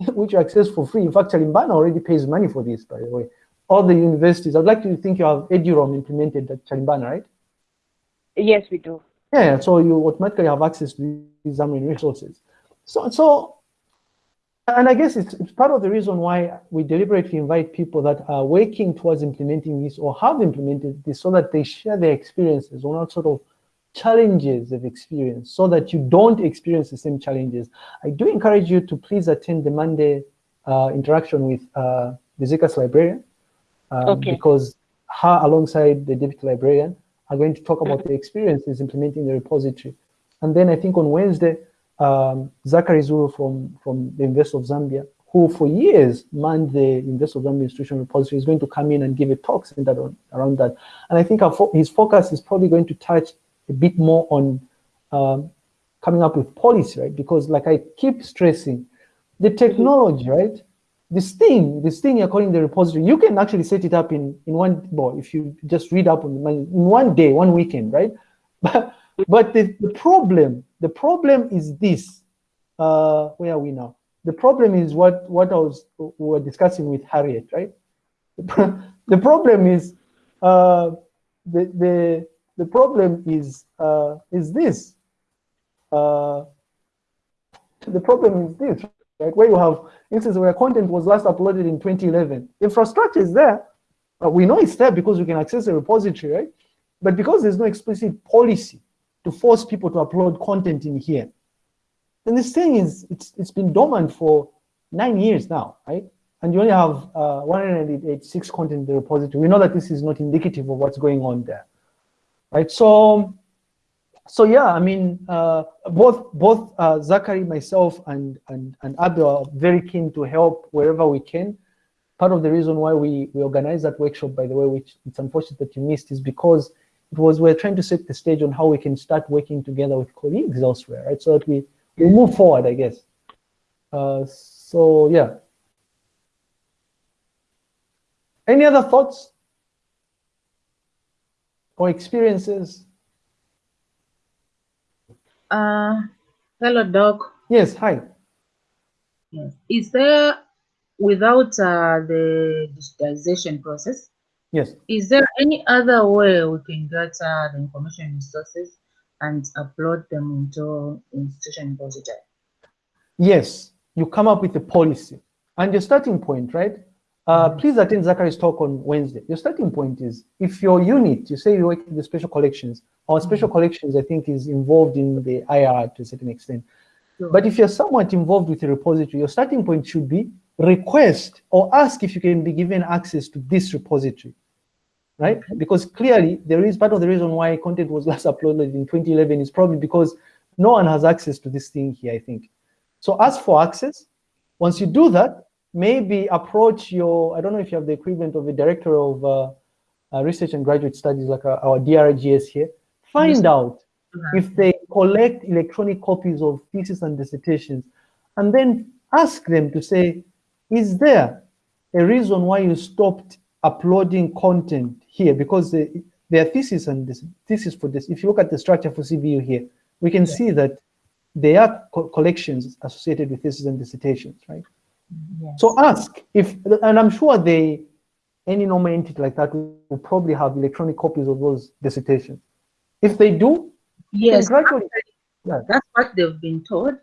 which you access for free. In fact, Chalimbana already pays money for this, by the way. All the universities, I'd like to think you have EduRoam implemented at Chalimbana, right? Yes, we do. Yeah, so you automatically have access to these ZAMREN resources. So, so, and I guess it's, it's part of the reason why we deliberately invite people that are working towards implementing this or have implemented this so that they share their experiences on what sort of challenges they've experienced so that you don't experience the same challenges. I do encourage you to please attend the Monday uh, interaction with uh, the ZCAS librarian um, Okay. because her alongside the deputy librarian are going to talk about the experiences implementing the repository. And then I think on Wednesday, um, Zachary Zulu from, from the University of Zambia, who for years manned the University of Zambia Institution Repository, is going to come in and give a talk centered on, around that. And I think our fo- his focus is probably going to touch a bit more on um, coming up with policy, right? Because like I keep stressing, the technology, right? This thing, this thing you're calling the repository, you can actually set it up in, in one, well, if you just read up on the in one day, one weekend, right? But, but the, the problem, the problem is this. Uh, where are we now? The problem is what, what I was we were discussing with Harriet, right? The, the problem is uh, the, the, the problem is uh, is this. Uh, the problem is this, right? Where you have instances where content was last uploaded in 2011. Infrastructure is there. We know it's there because we can access the repository, right? But because there's no explicit policy to force people to upload content in here, then this thing is it's it's been dormant for nine years now, right? And you only have uh, 186 content in the repository. We know that this is not indicative of what's going on there, right? So, so yeah, I mean, uh, both both uh, Zachary, myself, and and and Abel are very keen to help wherever we can. Part of the reason why we we organized that workshop, by the way, which it's unfortunate that you missed, is because it was we're trying to set the stage on how we can start working together with colleagues elsewhere, right? So that we we move forward, I guess. Uh, so yeah. Any other thoughts or experiences? Uh, hello, Doc. Yes, hi. Yes. Is there, without uh, the digitization process, Yes. is there any other way we can get uh, the information resources and upload them into institution repository? Yes, you come up with a policy and your starting point, right? Uh, please attend Zachary's talk on Wednesday. Your starting point is if your unit, you say you work in the special collections, our special collections, I think, is involved in the IR to a certain extent. Sure. But if you're somewhat involved with the repository, your starting point should be request or ask if you can be given access to this repository, right? Because clearly there is part of the reason why content was last uploaded in 2011 is probably because no one has access to this thing here, I think. So ask for access. Once you do that, maybe approach your, I don't know if you have the equivalent of a director of uh, uh, research and graduate studies like uh, our DRGS here. Find Yes. out if they collect electronic copies of theses and dissertations, and then ask them to say, is there a reason why you stopped uploading content here? Because the, their thesis and this thesis for this, if you look at the structure for CBU here, we can see that there are co- collections associated with thesis and dissertations, right? Yes. So ask if, and I'm sure they, any normal entity like that will probably have electronic copies of those dissertations. If they do, yes, gradually, yeah. that's what they've been told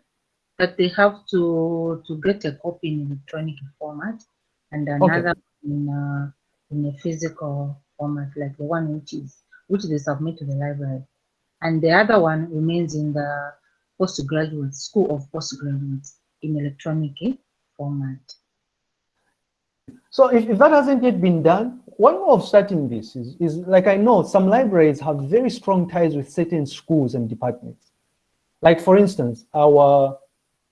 that they have to to get a copy in electronic format and another in uh, in a physical format like the one which is which they submit to the library and the other one remains in the postgraduate school of postgraduates in electronic eh, format So if, if that hasn't yet been done, one way of starting this is, is like I know some libraries have very strong ties with certain schools and departments. Like for instance, our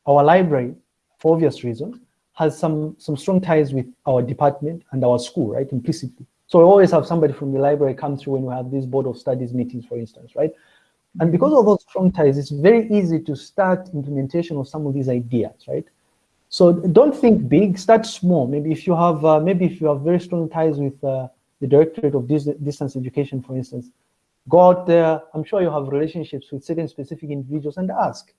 our library, for obvious reasons, has some some strong ties with our department and our school, right? Implicitly. So we always have somebody from the library come through when we have these board of studies meetings, for instance, right? And because of those strong ties, it's very easy to start implementation of some of these ideas, right? So don't think big, start small. Maybe if you have, uh, maybe if you have very strong ties with uh, the Directorate of Dis Distance Education, for instance. Go out there, I'm sure you have relationships with certain specific individuals and ask,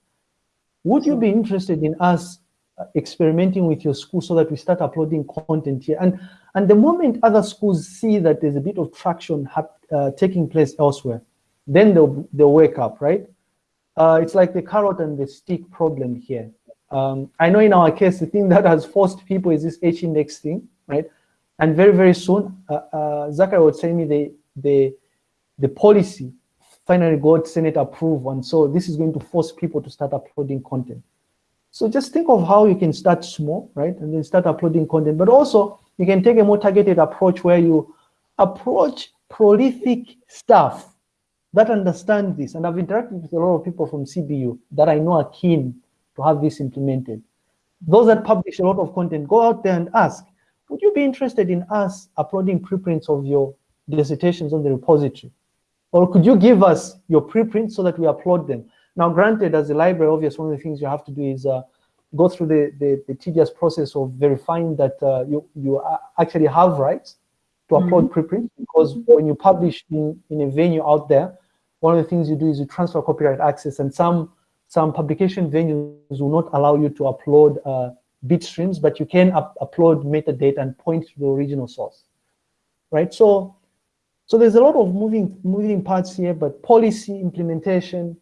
would you be interested in us uh, experimenting with your school so that we start uploading content here? And, and the moment other schools see that there's a bit of traction uh, taking place elsewhere, then they'll, they'll wake up, right? Uh, it's like the carrot and the stick problem here. Um, I know in our case, the thing that has forced people is this H-index thing, right? And very, very soon, uh, uh, Zachary was telling me the, the, the policy finally got Senate approval. And so this is going to force people to start uploading content. So just think of how you can start small, right? And then start uploading content. But also, you can take a more targeted approach where you approach prolific staff that understand this. And I've interacted with a lot of people from CBU that I know are keen to have this implemented. Those that publish a lot of content, go out there and ask, would you be interested in us uploading preprints of your dissertations on the repository? Or could you give us your preprints so that we upload them? Now, granted, as a library, obviously, one of the things you have to do is uh, go through the, the, the, tedious process of verifying that uh, you, you actually have rights to upload mm -hmm. preprints, because when you publish in, in a venue out there, one of the things you do is you transfer copyright access, and some some publication venues will not allow you to upload uh, bit streams, but you can up upload metadata and point to the original source, right? So, so there's a lot of moving moving parts here, but policy implementation,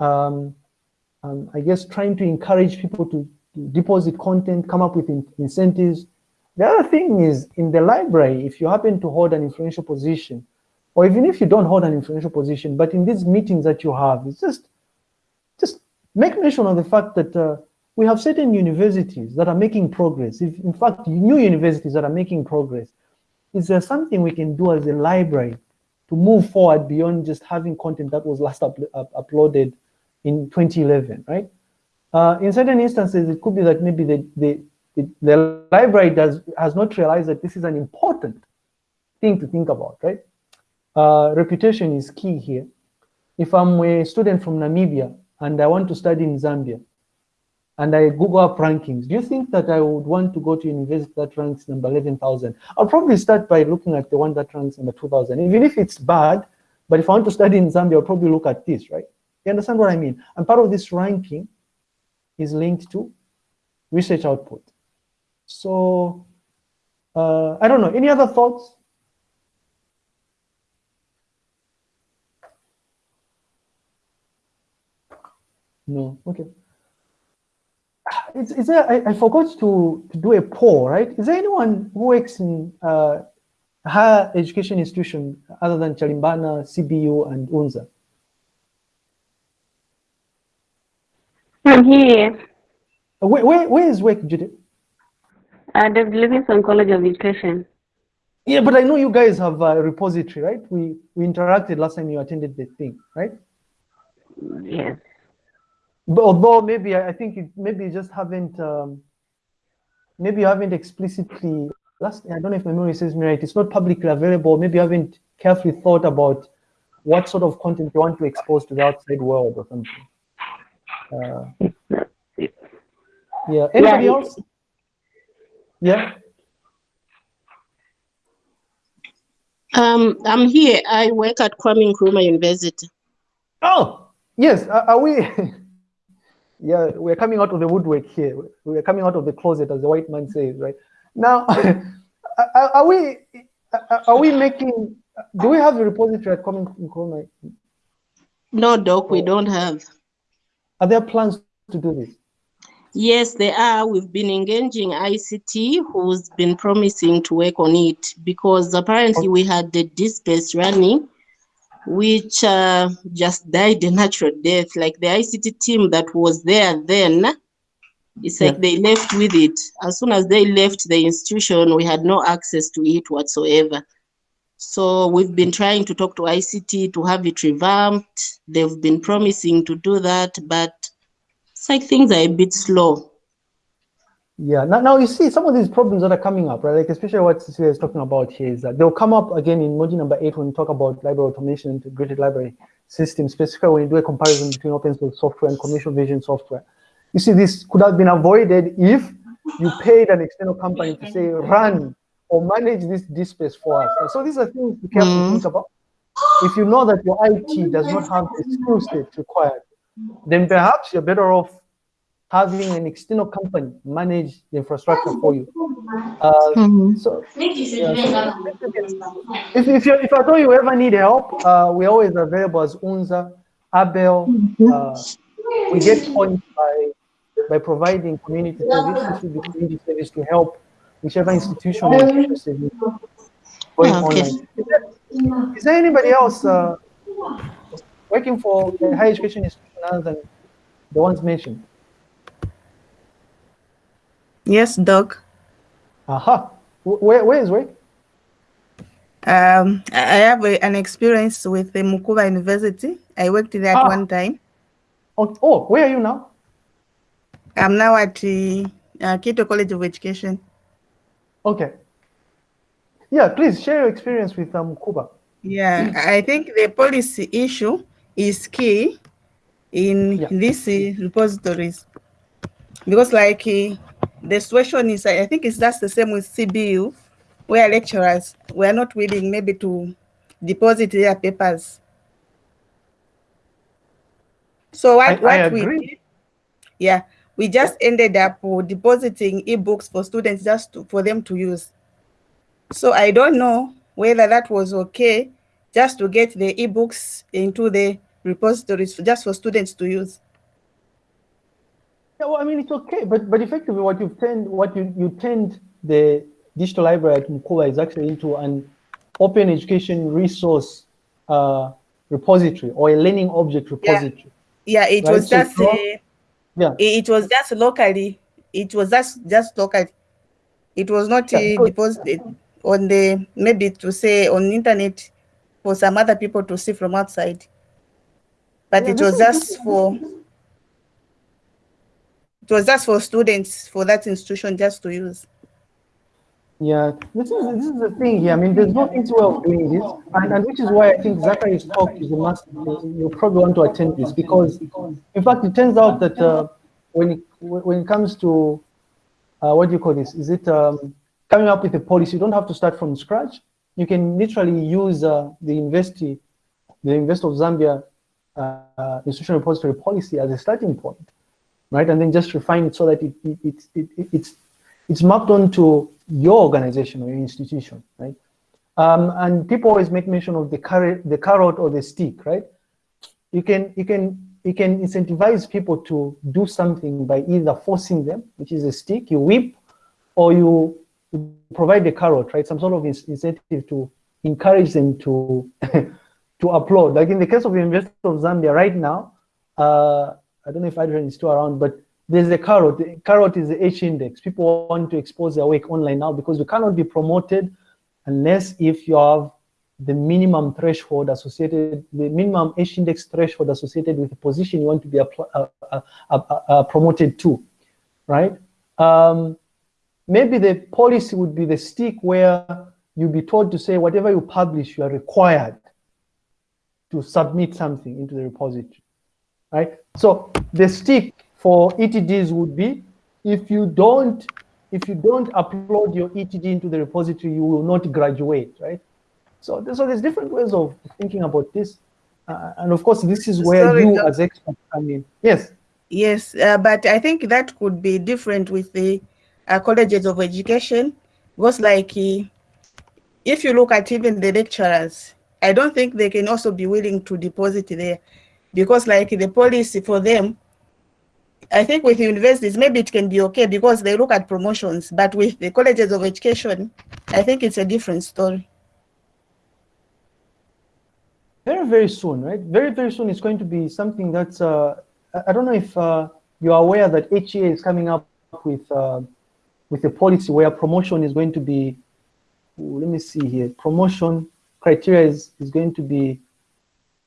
um, um, I guess trying to encourage people to, to deposit content, come up with in incentives. The other thing is in the library, if you happen to hold an influential position, or even if you don't hold an influential position, but in these meetings that you have, it's just make mention of the fact that uh, we have certain universities that are making progress. If, in fact, new universities that are making progress. Is there something we can do as a library to move forward beyond just having content that was last up, up, uploaded in 2011, right? Uh, in certain instances, it could be that maybe the, the, the, the library does, has not realized that this is an important thing to think about, right? Uh, reputation is key here. If I'm a student from Namibia and I want to study in Zambia, and I Google up rankings, do you think that I would want to go to university that ranks number 11,000? I'll probably start by looking at the one that ranks number 2,000, even if it's bad, but if I want to study in Zambia, I'll probably look at this, right? You understand what I mean? And part of this ranking is linked to research output. So, uh, I don't know, any other thoughts? No, okay. Is, is there, I, I forgot to, to do a poll, right? Is there anyone who works in uh, higher education institution other than Chalimbana, CBU, and UNZA? I'm here. Where, where, where is work, Judith? At the Livingstone College of Education. Yeah, but I know you guys have a repository, right? We we interacted last time you attended the thing, right? Yes. But although maybe I think it, maybe you just haven't um, maybe you haven't explicitly last I don't know if my memory says me right. It's not publicly available. Maybe you haven't carefully thought about what sort of content you want to expose to the outside world or something. Uh, yeah. Anybody yeah. else? Yeah. Um, I'm here. I work at Kwame Nkrumah University. Oh, yes. Are, are we? yeah, we're coming out of the woodwork here. We're coming out of the closet, as the white man says, right? Now, are we are we making? Do we have a repository at Kwame Nkrumah? No, Doc, we don't have. Are there plans to do this? Yes, there are. We've been engaging ICT, who's been promising to work on it because apparently okay. we had the DSpace running which uh, just died a natural death. Like the ICT team that was there then, it's like yeah. they left with it. As soon as they left the institution, we had no access to it whatsoever. So we've been trying to talk to ICT to have it revamped. They've been promising to do that, but it's like things are a bit slow. Yeah, now, now you see some of these problems that are coming up, right? Like especially what Cecilia is talking about here is that they'll come up again in module number eight when we talk about library automation, integrated library system, specifically when you do a comparison between open source software and commercial vision software. You see, this could have been avoided if you paid an external company to say run or manage this space for us. So these are things to carefully Mm. think about. If you know that your IT does not have the skill set required, then perhaps you're better off having an external company manage the infrastructure for you. Uh, Mhm. so yeah, if, if, you, if at all you ever need help, uh, we're always available as UNZA, Abel. Uh, we get points by, by providing community service, this will community service to help whichever institution is interested in going Okay. online. Is there, is there anybody else uh, working for a higher education institution other than the ones mentioned? Yes, Doc. Aha. Where, where is where? Um, I have a, an experience with the Mukuba University. I worked there at Ah. one time. Oh, oh, where are you now? I'm now at the uh, Kitwe College of Education. Okay. Yeah, please share your experience with um, Cuba. Yeah, I think the policy issue is key in Yeah. these uh, repositories because, like, uh, the situation is, I think it's just the same with CBU, where lecturers were not willing maybe to deposit their papers. So what, I- what I we did, yeah, we just ended up depositing ebooks for students just to, for them to use. So I don't know whether that was okay just to get the ebooks into the repositories just for students to use. Yeah, well, I mean, it's okay, but but effectively, what you've turned, what you you turned the digital library at Mukuba is actually into an open education resource uh, repository or a learning object repository. Yeah, it Right, was so just uh, Yeah. it, was just locally. It was just just local. It was not Yeah, uh, deposited on the maybe to say on internet for some other people to see from outside. But Yeah, it was is- just for it was just for students for that institution just to use. Yeah, this is this is the thing here. I mean, there's no easy way of doing this, and, and which is why I think Zachary's talk is a must. You probably want to attend this because, in fact, it turns out that uh, when it, when it comes to uh, what do you call this? Is it um, coming up with a policy? You don't have to start from scratch. You can literally use uh, the Investi, the Invest of Zambia uh, uh, institutional repository policy as a starting point, right? And then just refine it so that it, it, it, it, it it's it's mapped onto your organization or your institution, right? Um, and people always make mention of the carrot, the carrot or the stick, right? You can you can you can incentivize people to do something by either forcing them, which is a stick, you whip, or you provide the carrot, right? Some sort of incentive to encourage them to to upload. Like in the case of the University of Zambia right now, uh, I don't know if Adrian is still around, but there's a carrot. The carrot is the H index. People want to expose their work online now because you cannot be promoted unless if you have the minimum threshold associated, the minimum H index threshold associated with the position you want to be uh, uh, uh, promoted to, right? Um, maybe the policy would be the stick where you'll be told to say whatever you publish, you are required to submit something into the repository, right? So the stick for ETDs would be if you don't if you don't upload your ETD into the repository, you will not graduate, right? So, so there's different ways of thinking about this. Uh, and of course, this is where Sorry, you as experts come in. Yes. Yes, uh, but I think that could be different with the uh, colleges of education because like uh, if you look at even the lecturers, I don't think they can also be willing to deposit there because like the policy for them, I think with universities, maybe it can be okay because they look at promotions, but with the colleges of education, I think it's a different story. Very, very soon, right? Very, very soon it's going to be something that's, uh, I- don't know if uh, you're aware that HEA is coming up with, uh, with a policy where promotion is going to be, let me see here, promotion criteria is, is going to be,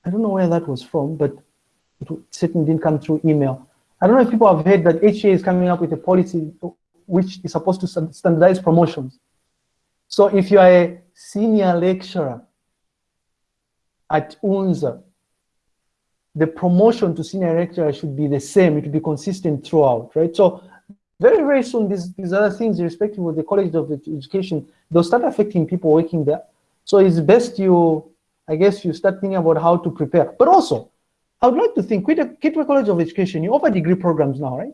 I don't know where that was from, but it certainly didn't come through email. I don't know if people have heard that HEA is coming up with a policy which is supposed to standardize promotions. So if you are a senior lecturer at UNZA, the promotion to senior lecturer should be the same. It should be consistent throughout, right? So very, very soon, these, these other things, irrespective of the College of Education, they'll start affecting people working there. So it's best you, I guess, you start thinking about how to prepare. But also, I would like to think, with the Kitwe College of Education, you offer degree programs now, right?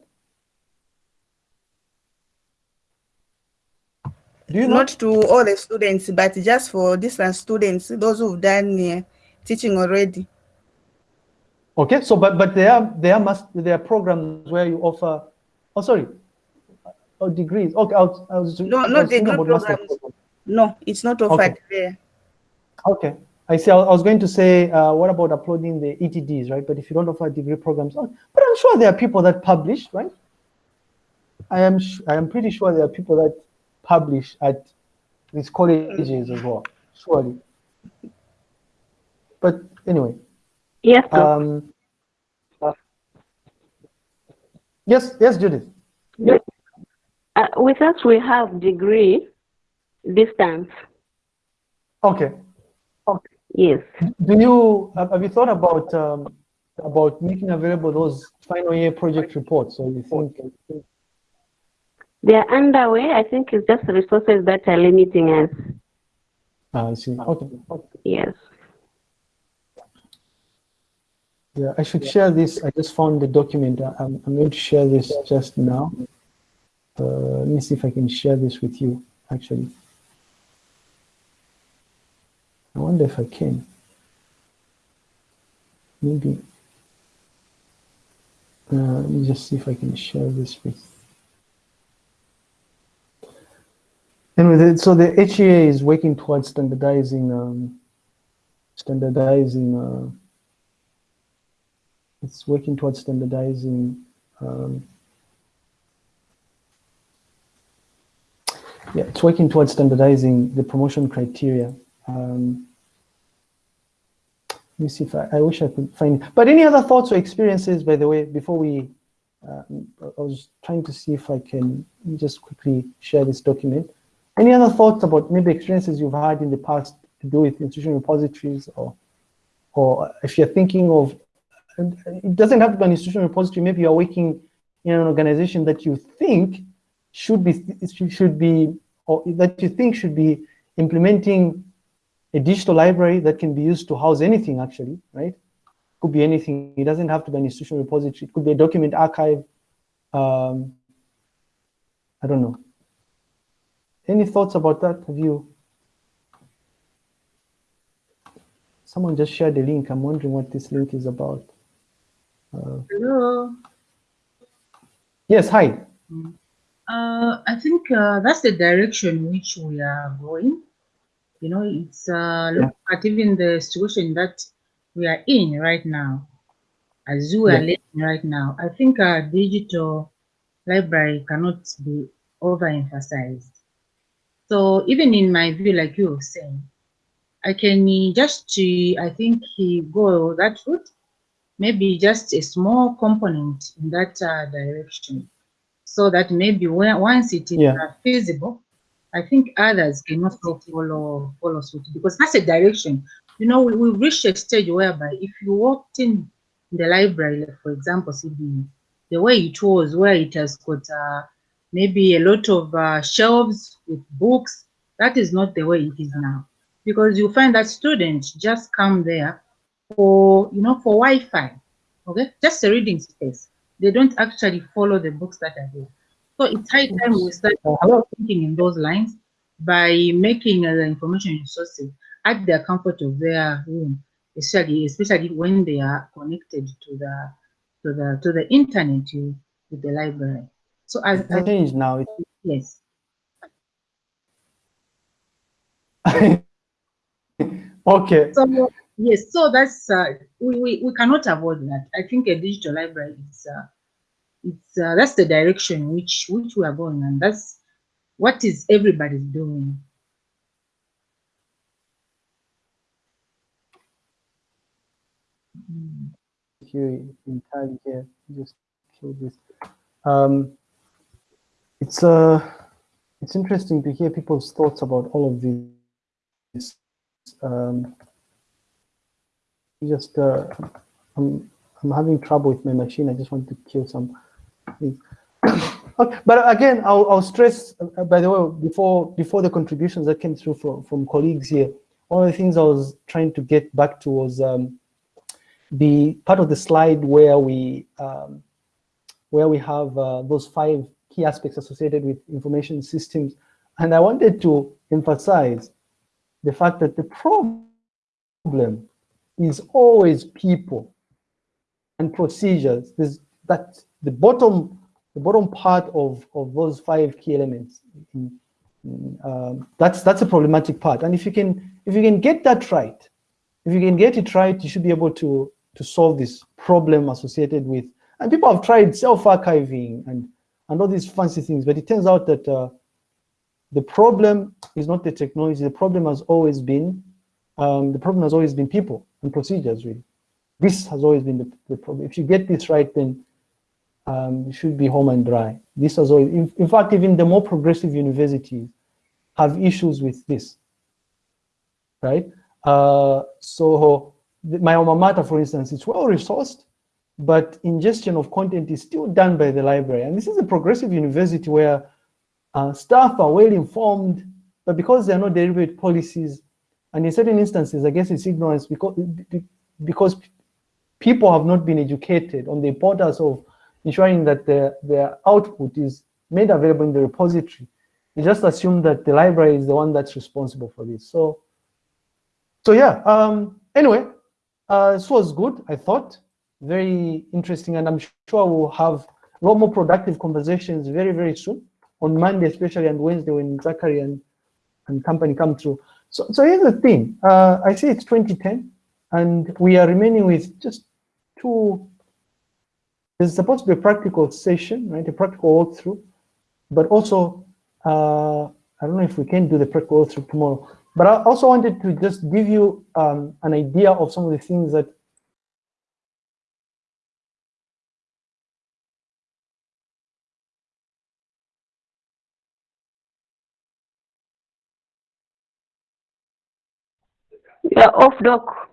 Do you Not to all the students, but just for distance students, those who've done uh, teaching already. Okay, so but but there there must there are programs where you offer. Oh, sorry, oh, degrees. Okay, I was, I was No, I not was degree programs. programs. No, it's not offered there. Okay, I see. I was going to say, uh, what about uploading the ETDs, right? But if you don't offer degree programs, oh, but I'm sure there are people that publish, right? I am I am pretty sure there are people that publish at these colleges as well, surely. But anyway, Yes, um, yes, yes, Judith. Uh, with us, we have degree distance. Okay. Yes. Do you have have you thought about um, about making available those final year project reports? So you think They are underway. I think it's just resources that are limiting us. Ah, I see. Okay. Yes. Yeah, I should share this. I just found the document. I- I'm, I'm going to share this just now. Uh, let me see if I can share this with you, actually. I wonder if I can. Maybe. Uh, let me just see if I can share this with. Anyway, the- so the HEA is working towards standardizing, um, standardizing, uh, it's working towards standardizing um, yeah it's working towards standardizing the promotion criteria um, let me see if I, I wish I could find but any other thoughts or experiences by the way before we uh, I was trying to see if I can just quickly share this document any other thoughts about maybe experiences you've had in the past to do with institutional repositories or or if you're thinking of and it doesn't have to be an institutional repository. Maybe you're working in an organization that you think should be should be or that you think should be implementing a digital library that can be used to house anything. Actually, right? Could be anything. It doesn't have to be an institutional repository. It could be a document archive. Um, I don't know. Any thoughts about that? Have you? Someone just shared the link. I'm wondering what this link is about. Hello. Yes, hi. Uh, I think uh, that's the direction which we are going. You know, it's uh, look at even the situation that we are in right now, as you are living right now. I think our digital library cannot be overemphasized. So even in my view, like you were saying, I can just, I think, he go that route, maybe just a small component in that uh, direction so that maybe when, once it is Yeah. uh, feasible, I think others can also follow follow suit because that's a direction. You know, we, reached a stage whereby if you walked in the library, like for example, CBE, the way it was, where it has got uh, maybe a lot of uh, shelves with books, that is not the way it is now. Because you find that students just come there for, you know, for Wi-Fi, okay? Just a reading space. They don't actually follow the books that are there. So it's high time we start Uh, hello. thinking in those lines by making uh, the information resources at the comfort of their room, especially especially when they are connected to the to the to the internet to, with the library. So I, It's I changed now. It- yes, okay. so yes, so that's uh, we, we we cannot avoid that. I think a digital library is uh, it's uh, that's the direction which which we are going, and that's what is everybody doing. Here entirely here. Just kill this. Um, it's uh, it's interesting to hear people's thoughts about all of these. Um, just uh, I'm I'm having trouble with my machine. I just want to kill some. but again, I'll, I'll stress, uh, by the way, before before the contributions that came through from, from colleagues here, one of the things I was trying to get back to was um, the part of the slide where we um, where we have uh, those five key aspects associated with information systems. And I wanted to emphasize the fact that the problem is always people and procedures. There's that the bottom the bottom part of, of those five key elements. Um, that's that's a problematic part. And if you can if you can get that right, if you can get it right, you should be able to to solve this problem associated with. And people have tried self-archiving and and all these fancy things, but it turns out that uh, the problem is not the technology. The problem has always been um, the problem has always been people and procedures. Really, this has always been the, the problem. If you get this right, then um, should be home and dry. This has always, in, in, fact, even the more progressive universities have issues with this, right? Uh, so my alma mater, for instance, it's well resourced, but ingestion of content is still done by the library. And this is a progressive university where uh, staff are well informed, but because there are no deliberate policies, and in certain instances, I guess it's ignorance because, because people have not been educated on the importance of ensuring that their, their output is made available in the repository. You just assume that the library is the one that's responsible for this. So, so yeah, um, anyway, uh, this was good, I thought, very interesting, and I'm sure we'll have a lot more productive conversations very, very soon, on Monday especially, and Wednesday when Zachary and, and company come through. So, so here's the thing, uh, I see it's 2010, and we are remaining with just two there's supposed to be a practical session, right? A practical walkthrough, but also, uh, I don't know if we can do the practical walkthrough tomorrow, but I also wanted to just give you um, an idea of some of the things that Yeah, off doc.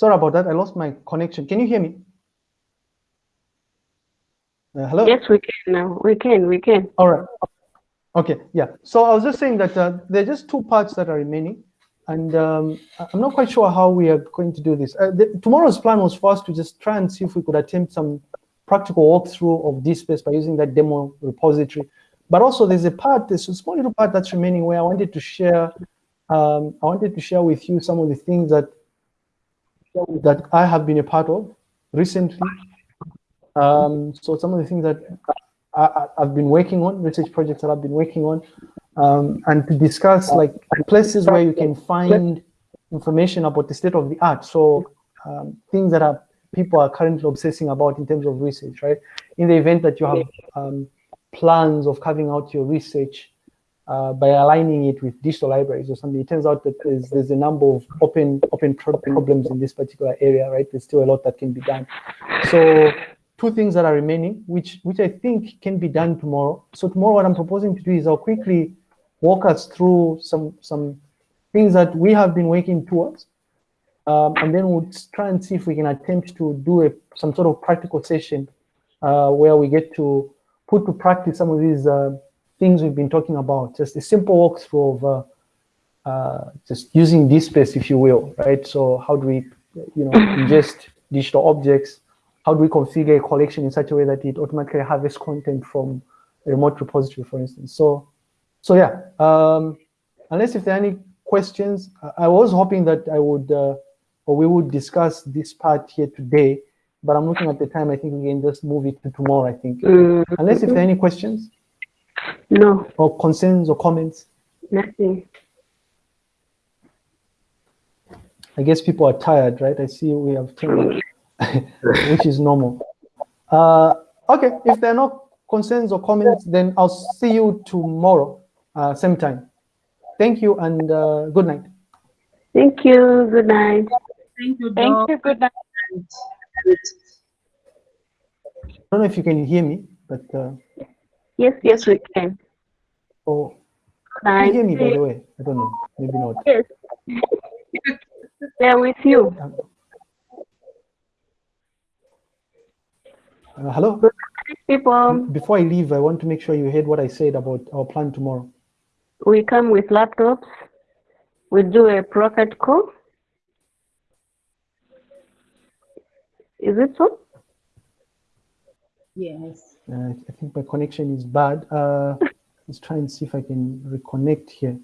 Sorry about that. I lost my connection. Can you hear me? Uh, hello? Yes, we can now. We can, we can. All right. Okay, yeah. So I was just saying that uh, there are just two parts that are remaining. And um, I'm not quite sure how we are going to do this. Uh, the, tomorrow's plan was for us to just try and see if we could attempt some practical walkthrough of this space by using that demo repository. But also there's a part, there's a small little part that's remaining where I wanted to share, um, I wanted to share with you some of the things that that I have been a part of recently. Um, so some of the things that I, have been working on, research projects that I've been working on, um, and to discuss like places where you can find information about the state of the art. So um, things that are people are currently obsessing about in terms of research, right? In the event that you have um, plans of carving out your research uh, by aligning it with digital libraries or something. It turns out that there's, there's a number of open open pro problems in this particular area, right? There's still a lot that can be done. So two things that are remaining, which which I think can be done tomorrow. So tomorrow, what I'm proposing to do is I'll quickly walk us through some some things that we have been working towards, um, and then we'll try and see if we can attempt to do a some sort of practical session uh, where we get to put to practice some of these. Uh, things we've been talking about, just a simple walkthrough of uh, uh, just using DSpace, if you will, right? So how do we, you know, ingest digital objects? How do we configure a collection in such a way that it automatically harvests content from a remote repository, for instance? So, so yeah, um, unless if there are any questions, I was hoping that I would, uh, or we would discuss this part here today, but I'm looking at the time, I think we can just move it to tomorrow, I think. Mm -hmm. Unless if there are any questions. No. Or concerns or comments? Nothing. I guess people are tired, right? I see we have 10, which is normal. Uh, okay, if there are no concerns or comments, then I'll see you tomorrow, uh, same time. Thank you and uh, good night. Thank you. Good night. Thank you, Thank you. Good night. I don't know if you can hear me, but uh, Yes, yes, we can. oh, can you hear me by the way? I don't know. Maybe not. Yes. They're with you. Uh, hello. People, Before I leave, I want to make sure you heard what I said about our plan tomorrow. we come with laptops. We do a profit call. Is it so? Yes. Uh, I think my connection is bad. Uh, let's try and see if I can reconnect here.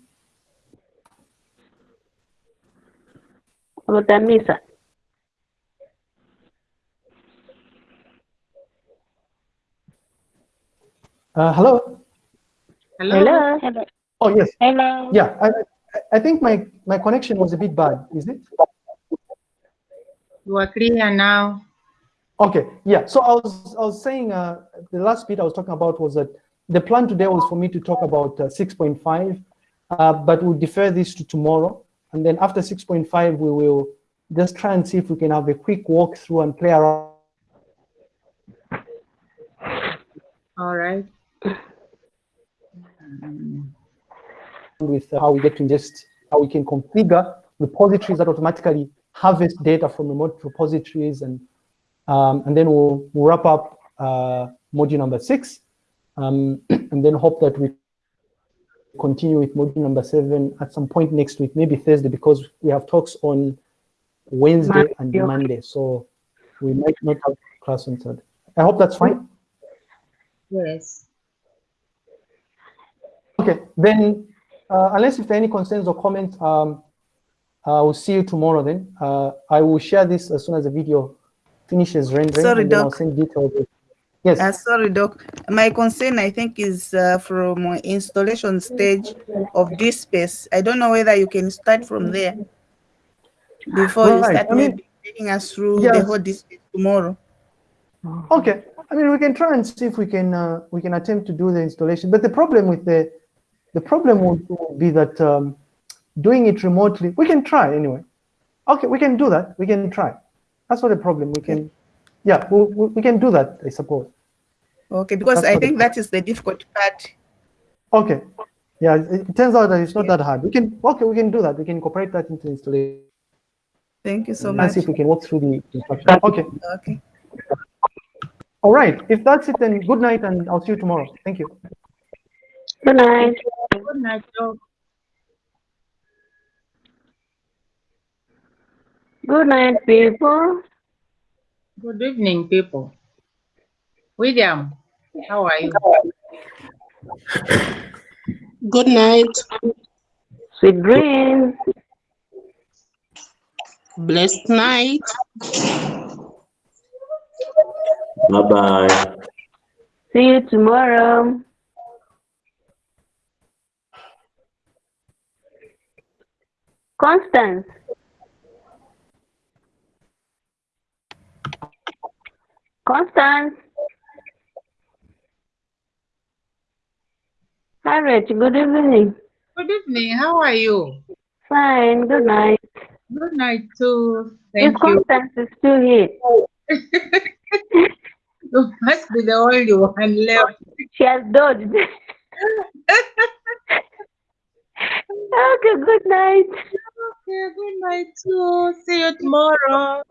Utamisa. Uh, hello. Hello. Hello. Oh yes. Hello. Yeah. I, I- I think my my connection was a bit bad. Is it? You are clear now. Okay. Yeah. So I was I was saying uh, the last bit I was talking about was that the plan today was for me to talk about uh, 6.5, uh, but we'll defer this to tomorrow. And then after 6.5, we will just try and see if we can have a quick walkthrough and play around All right. with how we get to ingest, how we can configure repositories that automatically harvest data from remote repositories, and um, and then we'll, wrap up uh, module number six, um, and then hope that we continue with module number seven at some point next week, maybe Thursday, because we have talks on Wednesday and Monday. Monday, so we might not have class on Thursday. I hope that's fine. Yes. Okay, then, uh, unless if there are any concerns or comments, um, I will see you tomorrow then. Uh, I will share this as soon as the video finishes rendering. Sorry, and then I'll Doc. Yes, Uh, sorry, Doc. My concern, I think, is uh, from uh, installation stage of DSpace. I don't know whether you can start from there before you Right, start I mean- maybe taking us through the Yes. whole district tomorrow. okay. I mean, we can try and see if we can, uh, we can attempt to do the installation. But the problem with the, the problem would be that um, doing it remotely, we can try anyway. Okay, we can do that. We can try. That's not a problem. We can, yeah, we, we we can do that, I suppose. Okay, because That's I think that is the difficult part. Okay. Yeah, it it turns out that it's not that hard. We can, okay, we can do that. We can incorporate that into installation. Thank you so and much. see if we can walk through the instructions. Okay. Okay. All right. If that's it, then good night, and I'll see you tomorrow. Thank you. Good night. Good night, Doc. Good night, people. Good evening, people. William, how are you? Good night. Sweet dreams. Blessed night. Bye-bye. See you tomorrow. Constance. Constance. Harriet, good evening. Good evening, how are you? Fine, good night. Good night too. Thank you. Constance is still here? You must be the only one left. She has dodged. okay, good night. Okay, good night too. See you tomorrow.